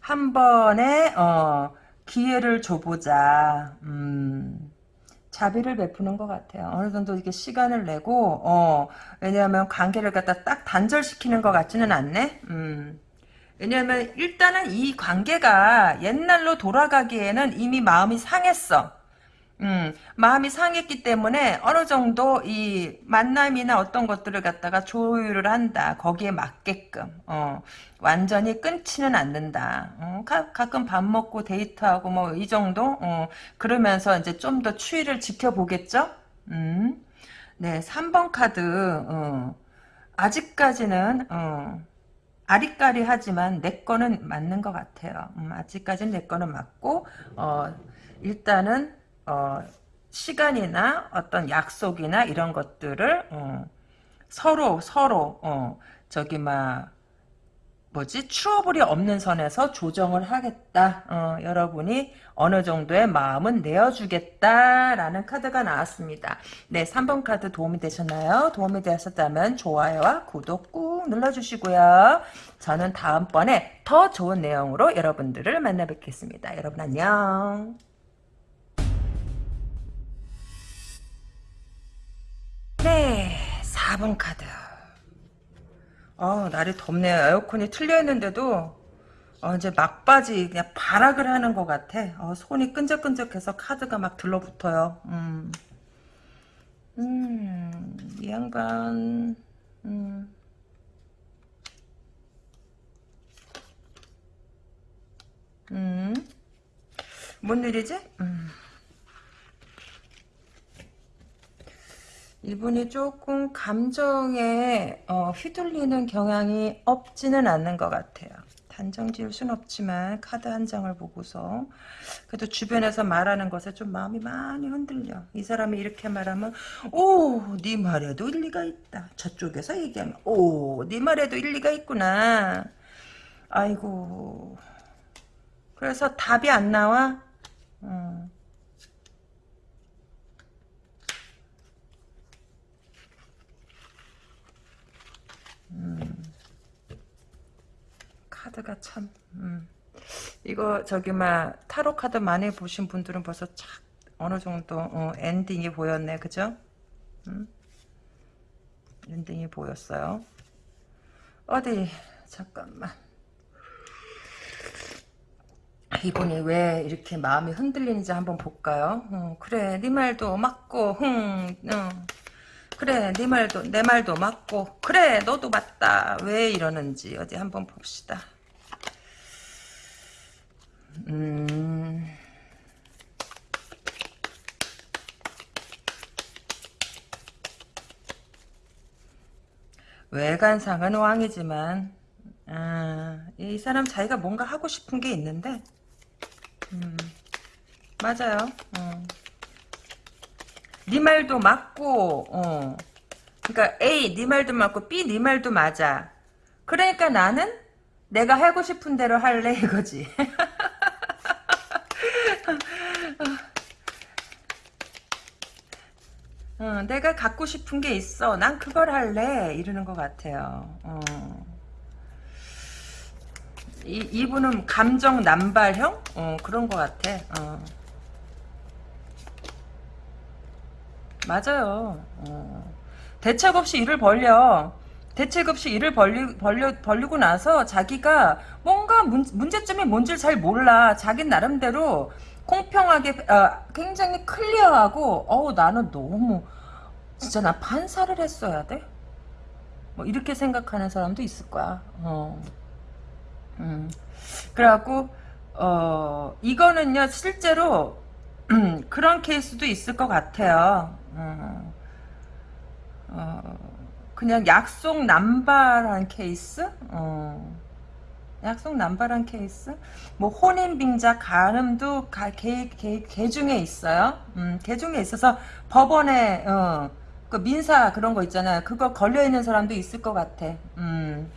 한 번에 어, 기회를 줘보자. 음. 자비를 베푸는 것 같아요. 어느 정도 이렇게 시간을 내고, 어, 왜냐하면 관계를 갖다 딱 단절시키는 것 같지는 않네? 음. 왜냐하면 일단은 이 관계가 옛날로 돌아가기에는 이미 마음이 상했어. 음, 마음이 상했기 때문에 어느 정도 이 만남이나 어떤 것들을 갖다가 조율을 한다. 거기에 맞게끔. 어, 완전히 끊지는 않는다. 어, 가, 가끔 밥 먹고 데이트하고 뭐 이 정도? 어, 그러면서 이제 좀 더 추이를 지켜보겠죠? 음. 네, 3번 카드. 어, 아직까지는 어, 아리까리하지만 내 거는 맞는 것 같아요. 음, 아직까지는 내 거는 맞고 어, 일단은 어, 시간이나 어떤 약속이나 이런 것들을 어, 서로 서로 어, 저기 막 뭐지 추어불이 없는 선에서 조정을 하겠다. 어, 여러분이 어느 정도의 마음은 내어주겠다라는 카드가 나왔습니다. 네, 3번 카드 도움이 되셨나요? 도움이 되셨다면 좋아요와 구독 꾹 눌러주시고요. 저는 다음번에 더 좋은 내용으로 여러분들을 만나 뵙겠습니다. 여러분 안녕. 4번 카드. 어, 날이 덥네요. 에어컨이 틀려 있는데도 어, 이제 막바지 그냥 발악을 하는 것 같아. 어, 손이 끈적끈적해서 카드가 막 들러붙어요. 음, 음, 이 양반, 음. 음, 뭔 일이지? 음. 이분이 조금 감정에 어, 휘둘리는 경향이 없지는 않는 것 같아요. 단정 지을 순 없지만 카드 한 장을 보고서 그래도 주변에서 말하는 것에 좀 마음이 많이 흔들려. 이 사람이 이렇게 말하면 오 네 말에도 일리가 있다. 저쪽에서 얘기하면 오 네 말에도 일리가 있구나. 아이고 그래서 답이 안 나와? 음. 음, 카드가 참 음, 이거 저기 막 타로 카드 많이 보신 분들은 벌써 착 어느 정도 어, ending이 보였네, 그죠? 음? ending이 보였어요. 어디 잠깐만. 이분이 왜 이렇게 마음이 흔들리는지 한번 볼까요? 어, 그래, 네 말도 맞고, 흥, 어. 그래, 네 말도 내 말도 맞고, 그래, 너도 맞다. 왜 이러는지 어디 한번 봅시다. 음. 외관상은 왕이지만 아, 이 사람 자기가 뭔가 하고 싶은 게 있는데 음, 맞아요. 어. 네 말도 맞고 어. 그러니까 A 네 말도 맞고 B 네 말도 맞아. 그러니까 나는 내가 하고 싶은 대로 할래 이거지. 어, 내가 갖고 싶은 게 있어. 난 그걸 할래. 이러는 것 같아요. 어. 이, 이분은 감정 남발형? 어, 그런 것 같아. 어. 맞아요. 어. 대책 없이 일을 벌려. 대책 없이 일을 벌리, 벌려, 벌리고 나서 자기가 뭔가 문, 문제점이 뭔지를 잘 몰라. 자기 나름대로 공평하게 어, 굉장히 클리어하고 어우 나는 너무 진짜 나 판사를 했어야 돼? 뭐 이렇게 생각하는 사람도 있을 거야. 어. 음. 그래갖고 어 이거는요 실제로 음, 그런 케이스도 있을 것 같아요. 어, 어, 그냥 약속 남발한 케이스? 어, 약속 남발한 케이스? 뭐 혼인 빙자 가늠도 가, 개, 개, 개 중에 있어요. 음, 개 중에 있어서 법원에 어, 그 민사 그런 거 있잖아요. 그거 걸려 있는 사람도 있을 것 같아. 음.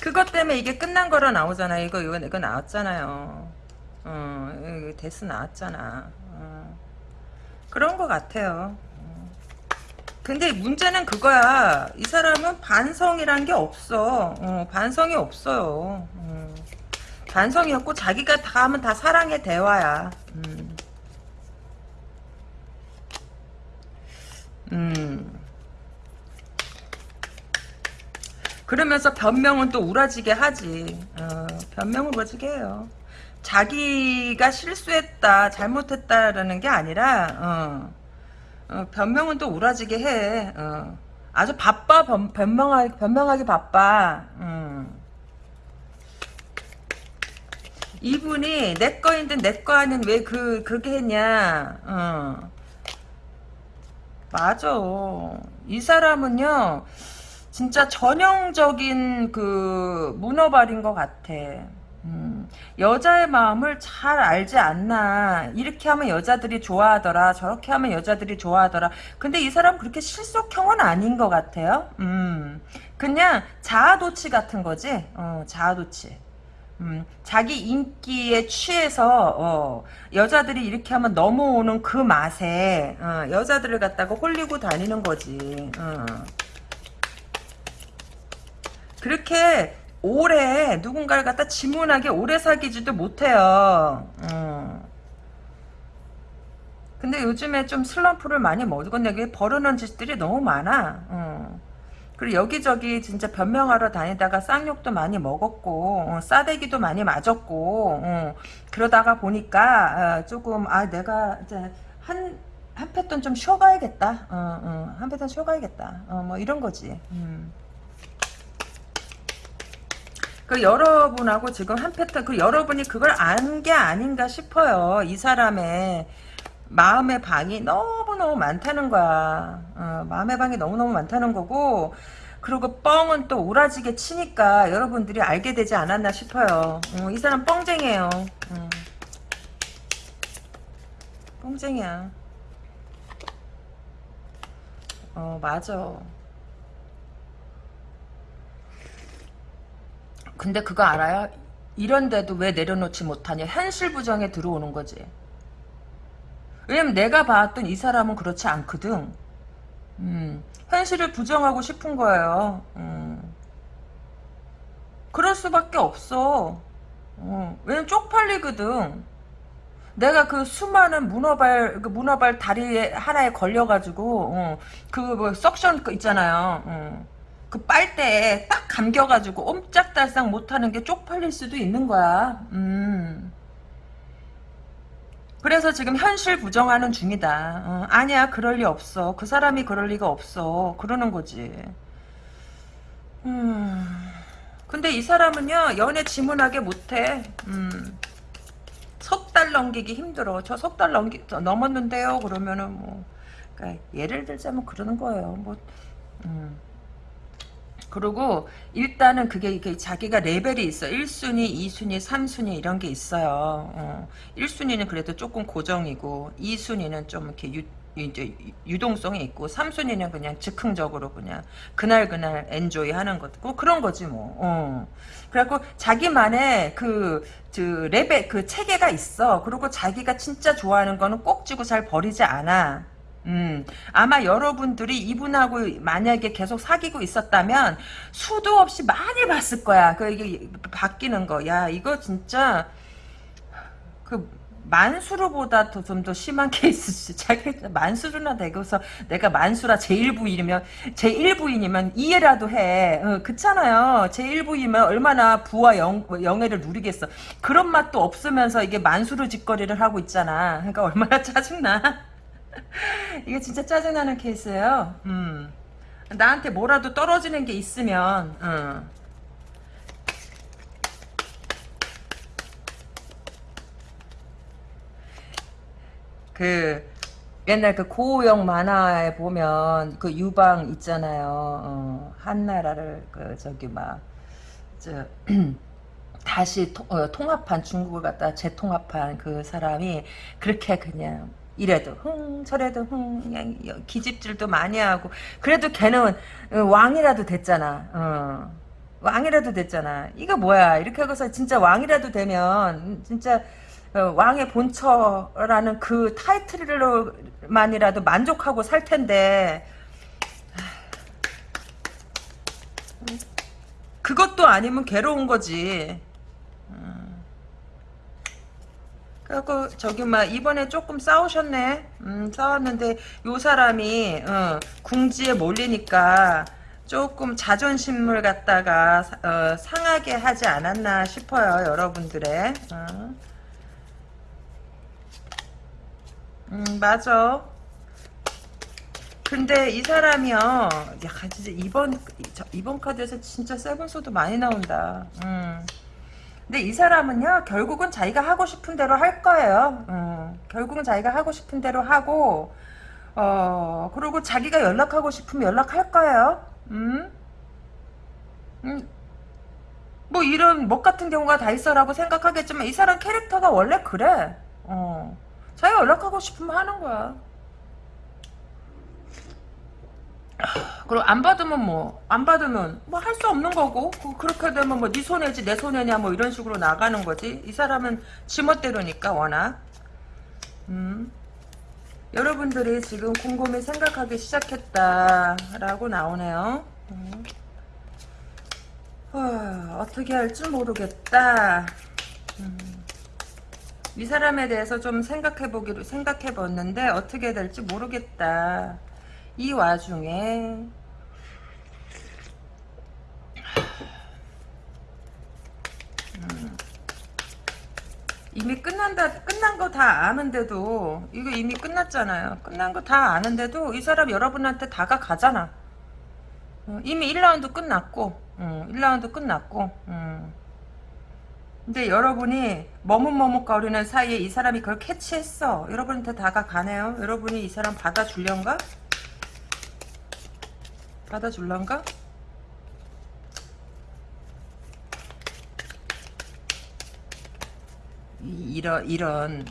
그것 때문에 이게 끝난 거로 나오잖아요. 이거 이거 이거 나왔잖아요. 어, 데스 나왔잖아. 어. 그런 것 같아요. 어. 근데 문제는 그거야. 이 사람은 반성이란 게 없어. 어, 반성이 없어요. 어. 반성이 없고 자기가 다 하면 다 사랑의 대화야. 음. 음. 그러면서 변명은 또 우라지게 하지. 어, 변명을 우라지게 해요. 자기가 실수했다, 잘못했다라는 게 아니라, 어, 어, 변명은 또 우라지게 해. 어. 아주 바빠, 변, 변명하기, 변명하기 바빠. 음. 이분이 내 거인데 내 거 아닌 왜 그, 그렇게 했냐. 어. 맞아. 이 사람은요, 진짜 전형적인 그 문어발인 것 같아. 음, 여자의 마음을 잘 알지 않나. 이렇게 하면 여자들이 좋아하더라. 저렇게 하면 여자들이 좋아하더라. 근데 이 사람 그렇게 실속형은 아닌 것 같아요. 음, 그냥 자아도취 같은 거지. 어, 자아도취. 음, 자기 인기에 취해서 어, 여자들이 이렇게 하면 넘어오는 그 맛에 어, 여자들을 갖다가 홀리고 다니는 거지. 어. 그렇게 오래 누군가를 갖다 지문하게 오래 사귀지도 못해요. 음. 근데 요즘에 좀 슬럼프를 많이 먹었네. 버릇는 짓들이 너무 많아. 음. 그리고 여기저기 진짜 변명하러 다니다가 쌍욕도 많이 먹었고 어, 싸대기도 많이 맞았고 어, 그러다가 보니까 어, 조금 아 내가 이제 한 한 패턴 좀 쉬어가야겠다. 한 패턴 쉬어가야겠다. 어, 뭐 이런 거지. 음. 그 여러분하고 지금 한 패턴 그 여러분이 그걸 안 게 아닌가 싶어요. 이 사람의 마음의 방이 너무너무 많다는 거야. 어, 마음의 방이 너무너무 많다는 거고 그리고 뻥은 또 오라지게 치니까 여러분들이 알게 되지 않았나 싶어요. 어, 이 사람 뻥쟁이에요. 어. 뻥쟁이야. 어 맞아. 근데 그거 알아요? 이런데도 왜 내려놓지 못하냐? 현실 부정에 들어오는 거지. 왜냐면 내가 봤던 이 사람은 그렇지 않거든. 음, 현실을 부정하고 싶은 거예요. 음. 그럴 수밖에 없어. 어, 왜냐면 쪽팔리거든. 내가 그 수많은 문어발 그 문어발 다리 하나에 걸려가지고 어, 그뭐 석션 그 있잖아요. 어. 그 빨대에 딱 감겨가지고 옴짝달싹 못하는 게 쪽팔릴 수도 있는 거야. 음. 그래서 지금 현실 부정하는 중이다. 어, 아니야, 그럴 리 없어. 그 사람이 그럴 리가 없어. 그러는 거지. 음. 근데 이 사람은요, 연애 지문하게 못해. 음. 석달 넘기기 힘들어. 저 석 달 넘기, 넘었는데요? 그러면은 뭐. 그러니까 예를 들자면 그러는 거예요. 뭐, 음. 그리고 일단은 그게 이게 자기가 레벨이 있어. 1순위, 2순위, 3순위 이런 게 있어요. 어. 1순위는 그래도 조금 고정이고 2순위는 좀 이렇게 유, 이제 유동성이 있고 3순위는 그냥 즉흥적으로 그냥 그날 그날 enjoy 하는 거고 그런 거지 뭐. 어. 그래갖고 자기만의 그, 그 레벨 그 체계가 있어. 그리고 자기가 진짜 좋아하는 거는 꼭 쥐고 잘 버리지 않아. 음, 아마 여러분들이 이분하고 만약에 계속 사귀고 있었다면 수도 없이 많이 봤을 거야. 그 이게 바뀌는 거. 야, 이거 진짜 그 만수르보다 좀더 심한 케이스지. 자기 만수르나 되고서 내가 만수라 제1부인이면 제1부인이면 이해라도 해. 어, 그렇잖아요. 제1부이면 얼마나 부와 영, 영예를 누리겠어. 그런 맛도 없으면서 이게 만수르 짓거리를 하고 있잖아. 그러니까 얼마나 짜증나. 이게 진짜 짜증나는 케이스예요. 음. 나한테 뭐라도 떨어지는 게 있으면 음. 그 옛날 그 고우영 만화에 보면 그 유방 있잖아요. 어, 한나라를 그 저기 막저 다시 통, 어, 통합한 중국을 갖다 재통합한 그 사람이 그렇게 그냥 이래도 흥 저래도 흥 기집질도 많이 하고. 그래도 걔는 어, 왕이라도 됐잖아. 어. 왕이라도 됐잖아. 이거 뭐야? 이렇게 하고서 진짜 왕이라도 되면 진짜 어, 왕의 본처라는 그 타이틀로만이라도 만족하고 살 텐데. 그것도 아니면 괴로운 거지 그래갖고 저기 막 이번에 조금 싸우셨네. 음, 싸웠는데 요 사람이 어, 궁지에 몰리니까 조금 자존심을 갖다가 어, 상하게 하지 않았나 싶어요. 여러분들의. 어. 음 맞아. 근데 이 사람이요. 야 진짜 이번 이번 카드에서 진짜 세븐소도 많이 나온다. 음. 근데 이 사람은요 결국은 자기가 하고 싶은 대로 할 거예요 음, 결국은 자기가 하고 싶은 대로 하고 어 그리고 자기가 연락하고 싶으면 연락할 거예요 음? 음. 뭐 이런 목 같은 경우가 다 있어라고 생각하겠지만 이 사람 캐릭터가 원래 그래 어 자기가 연락하고 싶으면 하는 거야 그리고 안 받으면 뭐 안 받으면 뭐 할 수 없는 거고 그렇게 되면 뭐 네 손해지 내 손해냐 뭐 이런 식으로 나가는 거지 이 사람은 지멋대로니까 워낙 음. 여러분들이 지금 곰곰이 생각하기 시작했다라고 나오네요 음. 어, 떻게 할지 모르겠다 음. 이 사람에 대해서 좀 생각해보기로 생각해봤는데 어떻게 될지 모르겠다 이 와중에 음, 이미 끝난다 끝난 거 다 아는데도 이거 이미 끝났잖아요 끝난 거 다 아는데도 이 사람 여러분한테 다가가잖아 어, 이미 1라운드 끝났고 음, 1라운드 끝났고 음. 근데 여러분이 머뭇머뭇거리는 사이에 이 사람이 그걸 캐치했어 여러분한테 다가가네요 여러분이 이 사람 받아줄련가? 받아줄란가? 이런 이런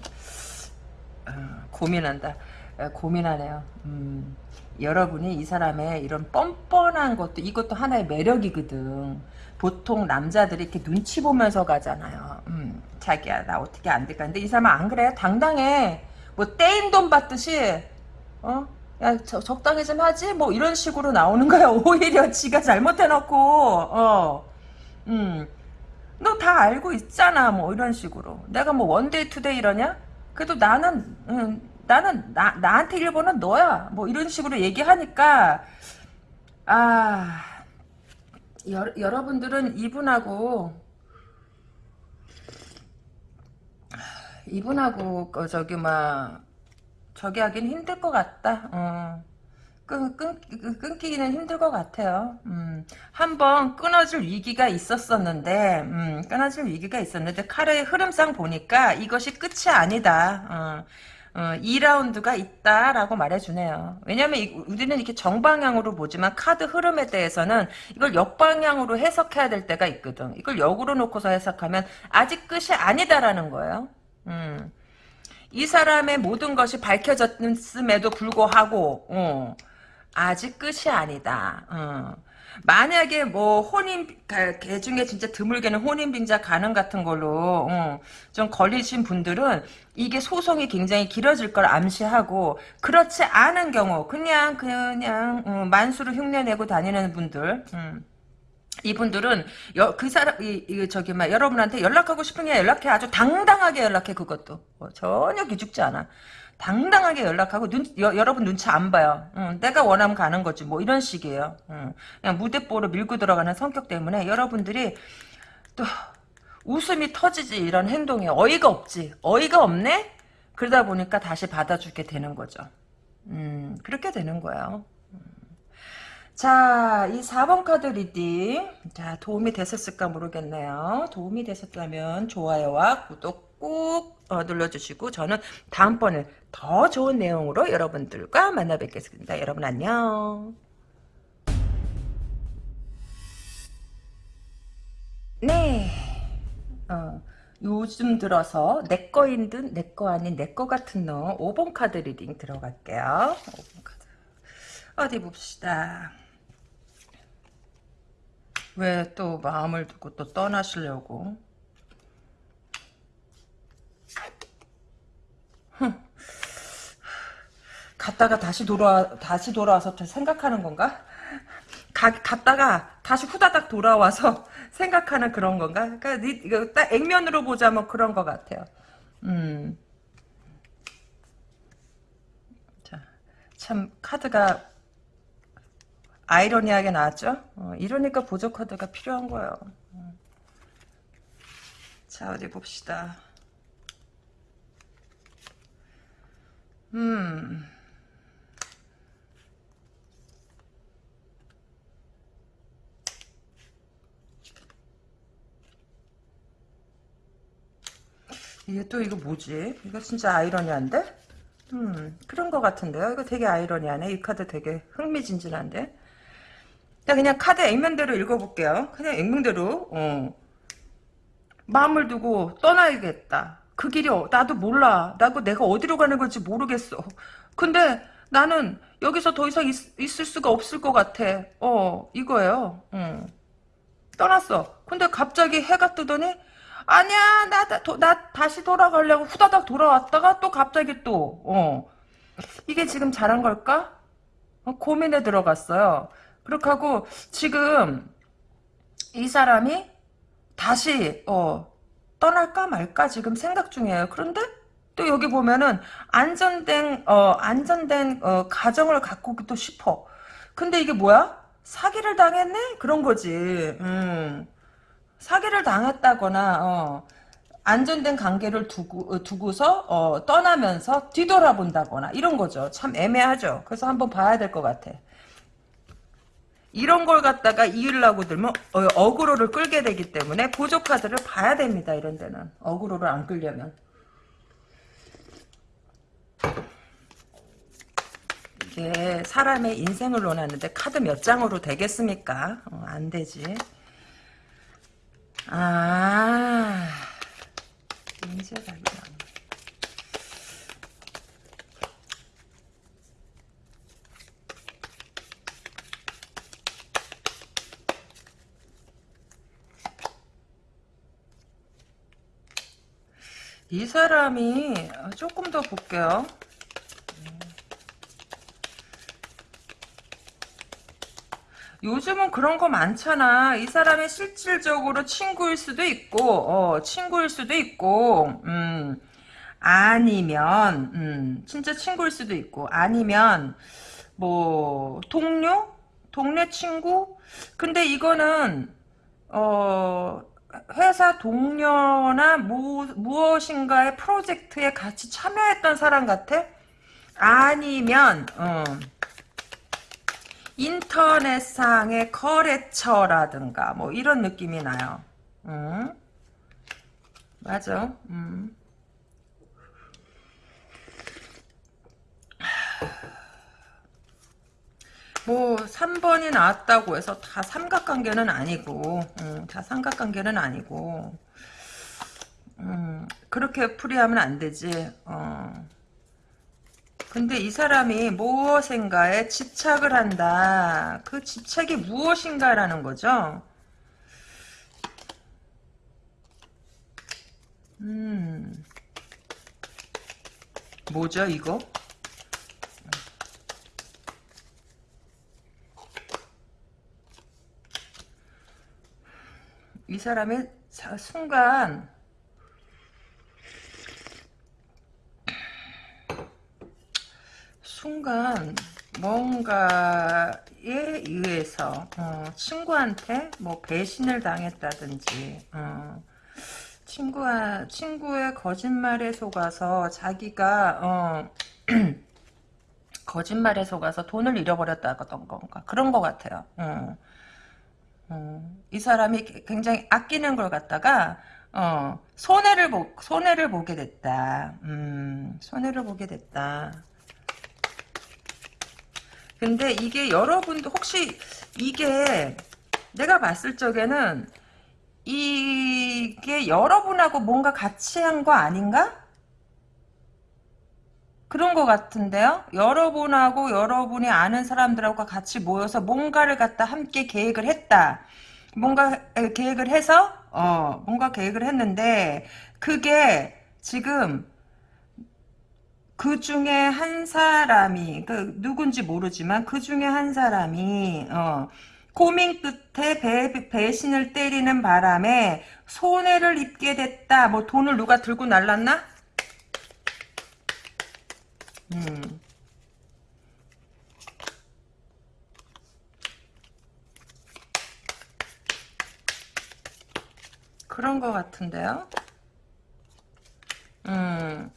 어, 고민한다. 어, 고민하네요. 음, 여러분이 이 사람의 이런 뻔뻔한 것도 이것도 하나의 매력이거든. 보통 남자들이 이렇게 눈치 보면서 가잖아요. 음, 자기야 나 어떻게 안 될까? 근데 이 사람은 안 그래요 당당해. 뭐 떼인 돈 받듯이. 어 야, 저, 적당히 좀 하지? 뭐, 이런 식으로 나오는 거야. 오히려 지가 잘못해놓고, 어. 음. 너 다 알고 있잖아. 뭐 이런 식으로. 내가 뭐 one day two day 이러냐? 그래도 나는 음, 나는 나 나한테 1번은 너야. 뭐 이런 식으로 얘기하니까 아 여, 여러분들은 이분하고 이분하고 그 저기 막 저기 하긴 힘들 것 같다. 어. 끊, 끊, 끊기는 힘들 것 같아요. 음, 한번 끊어질 위기가 있었었는데, 음, 끊어질 위기가 있었는데, 카르의 흐름상 보니까 이것이 끝이 아니다. 어, 어, 2라운드가 있다라고 말해주네요. 왜냐면 이, 우리는 이렇게 정방향으로 보지만 카드 흐름에 대해서는 이걸 역방향으로 해석해야 될 때가 있거든. 이걸 역으로 놓고서 해석하면 아직 끝이 아니다라는 거예요. 음. 이 사람의 모든 것이 밝혀졌음에도 불구하고 어, 아직 끝이 아니다. 어. 만약에 뭐 혼인 개 중에 진짜 드물게는 혼인빙자 가능 같은 걸로 어, 좀 걸리신 분들은 이게 소송이 굉장히 길어질 걸 암시하고 그렇지 않은 경우 그냥 그냥 어, 만수를 흉내내고 다니는 분들 음. 이분들은 여, 그 사람 이, 이 저기 막 여러분한테 연락하고 싶으면 연락해. 아주 당당하게 연락해 그것도. 뭐 전혀 기죽지 않아. 당당하게 연락하고 눈 여, 러분 눈치 안 봐요. 응, 내가 원하면 가는 거지. 뭐 이런 식이에요. 응. 그냥 무대뽀로 밀고 들어가는 성격 때문에 여러분들이 또 웃음이 터지지 이런 행동이 어이가 없지. 어이가 없네? 그러다 보니까 다시 받아주게 되는 거죠. 음 그렇게 되는 거예요 자, 이 4번 카드 reading. 자, 도움이 되셨을까 모르겠네요. 도움이 되셨다면 좋아요와 구독 꾹 어, 눌러주시고 저는 다음번에 더 좋은 내용으로 여러분들과 만나 뵙겠습니다. 여러분 안녕. 네. 어, 요즘 들어서 내 거인 듯 내 거 아닌 내 거 같은 너 5번 카드 reading 들어갈게요. 5번 카드. 어디 봅시다. 왜 또 마음을 두고 또 떠나시려고? 갔다가 다시 돌아 다시 돌아와서 생각하는 건가? 가, 갔다가 다시 후다닥 돌아와서 생각하는 그런 건가? 그러니까 이거 딱 액면으로 보자면 그런 것 같아요. 음. 자, 참 카드가 아이러니하게 나왔죠? 어, 이러니까 보조 카드가 필요한 거예요. 음. 자, 어디 봅시다. 음. 이게 또 이거 뭐지? 이거 진짜 아이러니한데? 음, 그런 것 같은데요? 이거 되게 아이러니하네. 이 카드 되게 흥미진진한데? 그냥 카드 액면대로 읽어볼게요. 그냥 액면대로, 어. 마음을 두고 떠나야겠다. 그 길이, 어, 나도 몰라. 나도 내가 어디로 가는 건지 모르겠어. 근데 나는 여기서 더 이상 있, 있을 수가 없을 것 같아. 어, 이거예요. 어. 떠났어. 근데 갑자기 해가 뜨더니, 아니야, 나, 나, 나 다시 돌아가려고 후다닥 돌아왔다가 또 갑자기 또, 어. 이게 지금 잘한 걸까? 어, 고민에 들어갔어요. 그렇게 하고, 지금, 이 사람이 다시, 어, 떠날까 말까 지금 생각 중이에요. 그런데, 또 여기 보면은, 안전된, 어, 안전된, 어, 가정을 갖고도 싶어. 근데 이게 뭐야? 사기를 당했네? 그런 거지. 음. 사기를 당했다거나 어, 안전된 관계를 두고, 어, 두고서 어, 떠나면서 뒤돌아본다거나 이런 거죠. 참 애매하죠. 그래서 한번 봐야 될 것 같아. 이런 걸 갖다가 이으려고 들면 어, 어그로를 끌게 되기 때문에 보조 카드를 봐야 됩니다. 이런 데는 어그로를 안 끌려면 이게 사람의 인생을 논하는데 카드 몇 장으로 되겠습니까? 어, 안 되지. 아, 인쇄가 이런. 이 사람이 조금 더 볼게요. 요즘은 그런 거 많잖아. 이 사람이 실질적으로 친구일 수도 있고, 어, 친구일 수도 있고, 음, 아니면, 음, 진짜 친구일 수도 있고, 아니면, 뭐, 동료? 동네 친구? 근데 이거는, 어, 회사 동료나 무, 무엇인가의 프로젝트에 같이 참여했던 사람 같아? 아니면, 어, 인터넷상의 거래처라든가 뭐 이런 느낌이 나요. 음. 맞아. 음. 뭐 3번이 나왔다고 해서 다 삼각관계는 아니고 음, 다 삼각관계는 아니고 음, 그렇게 풀이하면 안 되지. 어. 근데 이 사람이 무엇인가에 집착을 한다. 그 집착이 무엇인가라는 거죠. 음. 뭐죠, 이거? 이 사람의 순간 순간 뭔가에 의해서 어, 친구한테 뭐 배신을 당했다든지 어, 친구와 친구의 거짓말에 속아서 자기가 어, 거짓말에 속아서 돈을 잃어버렸다던 건가 그런 것 같아요. 어. 어, 이 사람이 굉장히 아끼는 걸 갖다가 어, 손해를 보 손해를 보게 됐다. 음, 손해를 보게 됐다. 근데 이게 여러분도 혹시 이게 내가 봤을 적에는 이게 여러분하고 뭔가 같이 한 거 아닌가? 그런 것 같은데요. 여러분하고 여러분이 아는 사람들하고 같이 모여서 뭔가를 갖다 함께 계획을 했다. 뭔가 계획을 해서 어 뭔가 계획을 했는데 그게 지금 그 중에 한 사람이 그 누군지 모르지만 그 중에 한 사람이 어 고민 끝에 배, 배신을 때리는 바람에 손해를 입게 됐다. 뭐 돈을 누가 들고 날랐나? 음. 그런 것 같은데요. 음.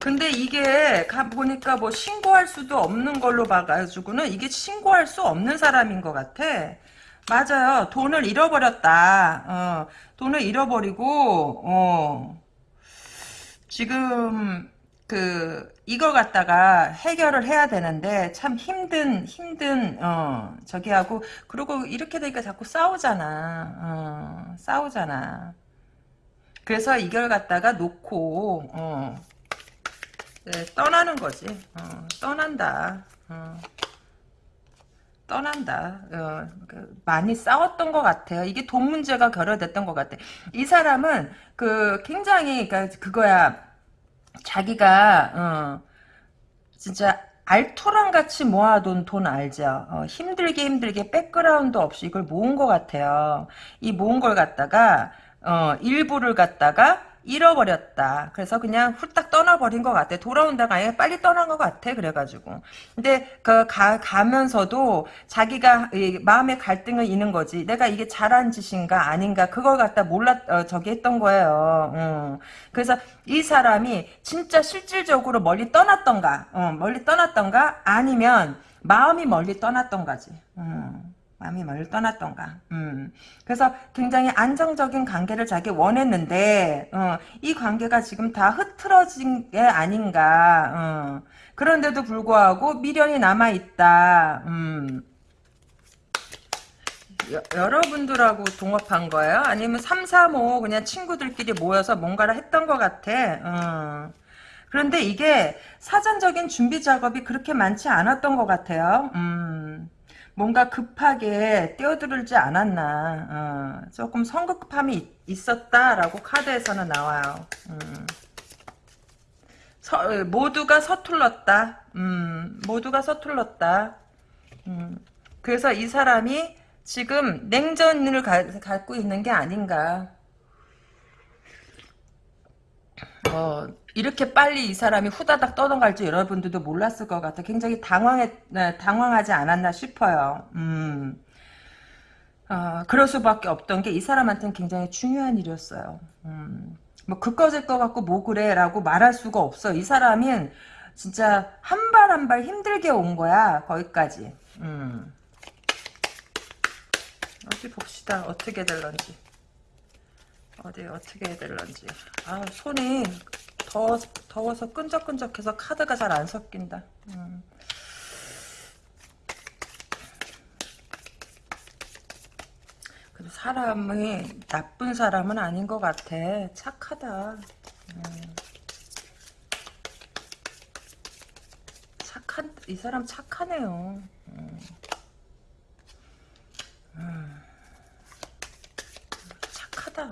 근데 이게 가 보니까 뭐 신고할 수도 없는 걸로 봐가지고는 이게 신고할 수 없는 사람인 것 같아. 맞아요. 돈을 잃어버렸다. 어, 돈을 잃어버리고 어, 지금 그 이걸 갖다가 해결을 해야 되는데 참 힘든 힘든 어 저기 하고 그리고 이렇게 되니까 자꾸 싸우잖아. 어, 싸우잖아. 그래서 이걸 갖다가 놓고 어, 네, 떠나는 거지. 어, 떠난다. 어, 떠난다. 어, 그 많이 싸웠던 것 같아요. 이게 돈 문제가 결여됐던 것 같아. 이 사람은 그 굉장히 그러니까 그거야 자기가 어, 진짜 알토란 같이 모아둔 돈 알죠? 어, 힘들게 힘들게 백그라운드 없이 이걸 모은 것 같아요. 이 모은 걸 갖다가 어, 일부를 갖다가 잃어버렸다. 그래서 그냥 훌딱 떠나버린 것 같아. 돌아온다가 아예 빨리 떠난 것 같아. 그래가지고. 근데 그 가, 가면서도 자기가 마음의 갈등을 있는 거지. 내가 이게 잘한 짓인가 아닌가 그걸 갖다 몰라 어, 저기 했던 거예요. 음. 그래서 이 사람이 진짜 실질적으로 멀리 떠났던가, 어, 멀리 떠났던가 아니면 마음이 멀리 떠났던가지. 음. 마음이 멀리 떠났던가. 음. 그래서 굉장히 안정적인 관계를 자기 원했는데 어, 이 관계가 지금 다 흐트러진 게 아닌가. 어. 그런데도 불구하고 미련이 남아 있다. 음. 여, 여러분들하고 동업한 거예요? 아니면 3, 4, 5 그냥 친구들끼리 모여서 뭔가를 했던 것 같아. 어. 그런데 이게 사전적인 준비 작업이 그렇게 많지 않았던 것 같아요. 음. 뭔가 급하게 뛰어들지 않았나 어, 조금 성급함이 있 었다라고 카드에서는 나와요 음. 서, 모두가 서툴렀다 음, 모두가 서툴렀다 음. 그래서 이 사람이 지금 냉전을 가, 갖고 있는 게 아닌가. 어, 이렇게 빨리 이 사람이 후다닥 떠나갈 줄 여러분들도 몰랐을 것 같아. 굉장히 당황해, 네, 당황하지 않았나 싶어요. 음. 어, 그럴 수밖에 없던 게 이 사람한테는 굉장히 중요한 일이었어요. 음. 뭐, 그꺼질 것 같고 뭐 그래 라고 말할 수가 없어. 이 사람은 진짜 한 발 한발 힘들게 온 거야. 거기까지. 음. 어디 봅시다. 어떻게 될런지. 어디 어떻게 될런지. 아 손이 더워, 더워서 끈적끈적해서 카드가 잘 안 섞인다. 음. 근데 사람이 나쁜 사람은 아닌 것 같아. 착하다. 음. 착한 이 사람 착하네요. 음. 음. 착하다.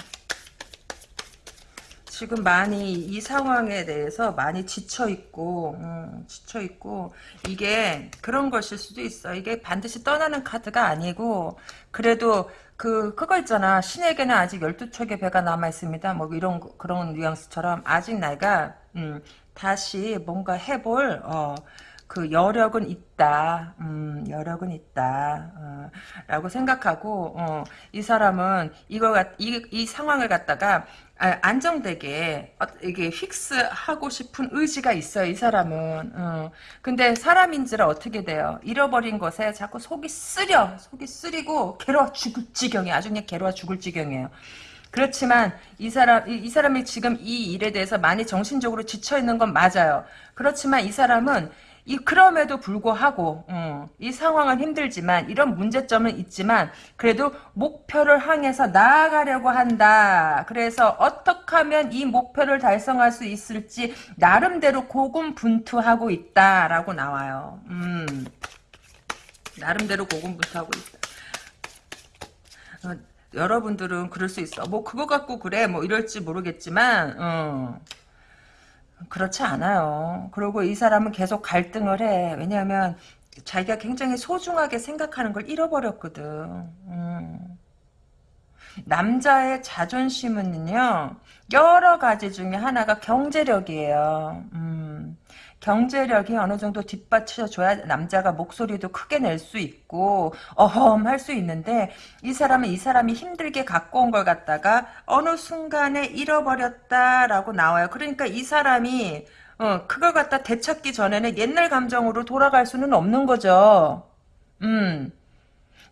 지금 많이 이 상황에 대해서 많이 지쳐 있고 음, 지쳐 있고 이게 그런 것일 수도 있어. 이게 반드시 떠나는 카드가 아니고 그래도 그 그거 있잖아. 신에게는 아직 12척의 배가 남아 있습니다. 뭐 이런 거- 그런 뉘앙스처럼 아직 내가 음, 다시 뭔가 해볼 어, 그 여력은 있다. 음, 여력은 있다. 어, 라고 생각하고 어, 이 사람은 갖- 이, 이 상황을 갖다가 아, 안정되게 어, 이게 픽스하고 싶은 의지가 있어요. 이 사람은. 어. 근데 사람인지라 어떻게 돼요? 잃어버린 것에 자꾸 속이 쓰려. 속이 쓰리고 괴로워 죽을 지경이 아주 그냥 괴로워 죽을 지경이에요. 그렇지만 이 사람 이, 이 사람이 지금 이 일에 대해서 많이 정신적으로 지쳐 있는 건 맞아요. 그렇지만 이 사람은 이 그럼에도 불구하고 음, 이 상황은 힘들지만 이런 문제점은 있지만 그래도 목표를 향해서 나아가려고 한다. 그래서 어떻게 하면 이 목표를 달성할 수 있을지 나름대로 고군분투하고 있다라고 나와요. 음, 나름대로 고군분투하고 있다. 어, 여러분들은 그럴 수 있어. 뭐 그거 갖고 그래 뭐 이럴지 모르겠지만 어. 그렇지 않아요. 그리고 이 사람은 계속 갈등을 해. 왜냐하면 자기가 굉장히 소중하게 생각하는 걸 잃어버렸거든. 음. 남자의 자존심은요 여러 가지 중에 하나가 경제력이에요. 음. 경제력이 어느 정도 뒷받쳐줘야 남자가 목소리도 크게 낼 수 있고 어험 할 수 있는데 이 사람은 이 사람이 힘들게 갖고 온 걸 갖다가 어느 순간에 잃어버렸다라고 나와요. 그러니까 이 사람이 어, 그걸 갖다 되찾기 전에는 옛날 감정으로 돌아갈 수는 없는 거죠. 음.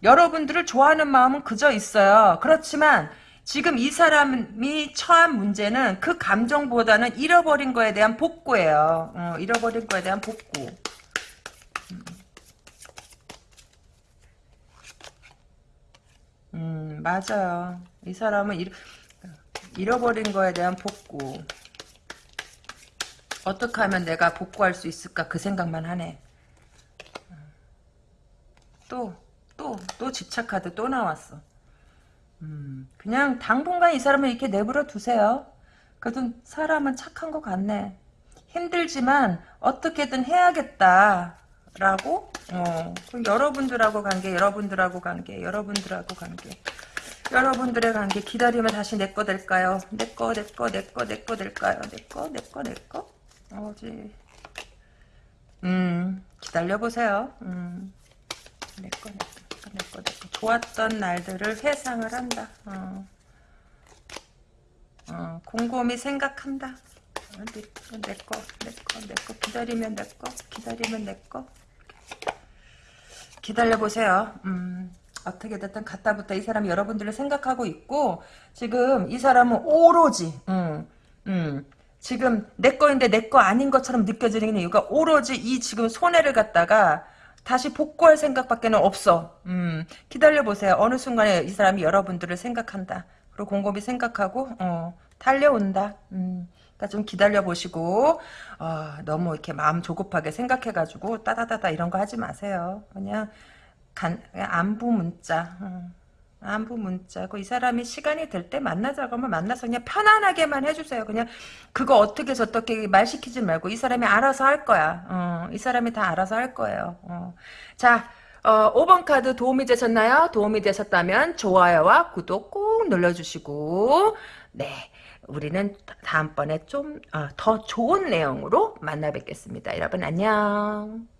여러분들을 좋아하는 마음은 그저 있어요. 그렇지만 지금 이 사람이 처한 문제는 그 감정보다는 잃어버린 거에 대한 복구예요. 어, 잃어버린 거에 대한 복구. 음, 맞아요. 이 사람은 잃, 잃어버린 거에 대한 복구. 어떻게 하면 내가 복구할 수 있을까 그 생각만 하네. 또, 또, 또 집착카드 또 나왔어. 음, 그냥 당분간 이 사람을 이렇게 내버려 두세요. 그래도 사람은 착한 것 같네. 힘들지만 어떻게든 해야겠다. 라고 어, 여러분들하고 관계 여러분들하고 관계 여러분들하고 관계 여러분들의 관계 기다리면 다시 내 거 될까요? 내 거 내 거 내 거 내 거 될까요? 내 거 내 거 내 거 어지 음 기다려보세요 음 내 거, 내 거, 내 거, 내 거. 좋았던 날들을 회상을 한다. 어. 어, 곰곰이 생각한다. 어, 내, 내 거, 내 거, 내 거. 기다리면 내 거, 기다리면 내 거. 기다려보세요. 음, 어떻게 됐든 갔다부터 이 사람이 여러분들을 생각하고 있고, 지금 이 사람은 오로지, 음, 음, 지금 내 거인데 내 거 아닌 것처럼 느껴지는 이유가 오로지 이 지금 손해를 갖다가 다시 복구할 생각밖에 는 없어. 음, 기다려보세요. 어느 순간에 이 사람이 여러분들을 생각한다. 그리고 곰곰이 생각하고, 어, 달려온다. 음, 그러니까 좀 기다려보시고, 어, 너무 이렇게 마음 조급하게 생각해가지고, 따다다다 이런 거 하지 마세요. 그냥, 간, 그냥 안부 문자. 음, 안부 문자고 이 사람이 시간이 될 때 만나자고 하면 만나서 그냥 편안하게만 해주세요. 그냥 그거 어떻게 저떻게 말 시키지 말고 이 사람이 알아서 할 거야. 어, 이 사람이 다 알아서 할 거예요. 어. 자, 어, 5번 카드 도움이 되셨나요? 도움이 되셨다면 좋아요와 구독 꼭 눌러주시고 네. 우리는 다음번에 좀더 어, 좋은 내용으로 만나 뵙겠습니다. 여러분 안녕.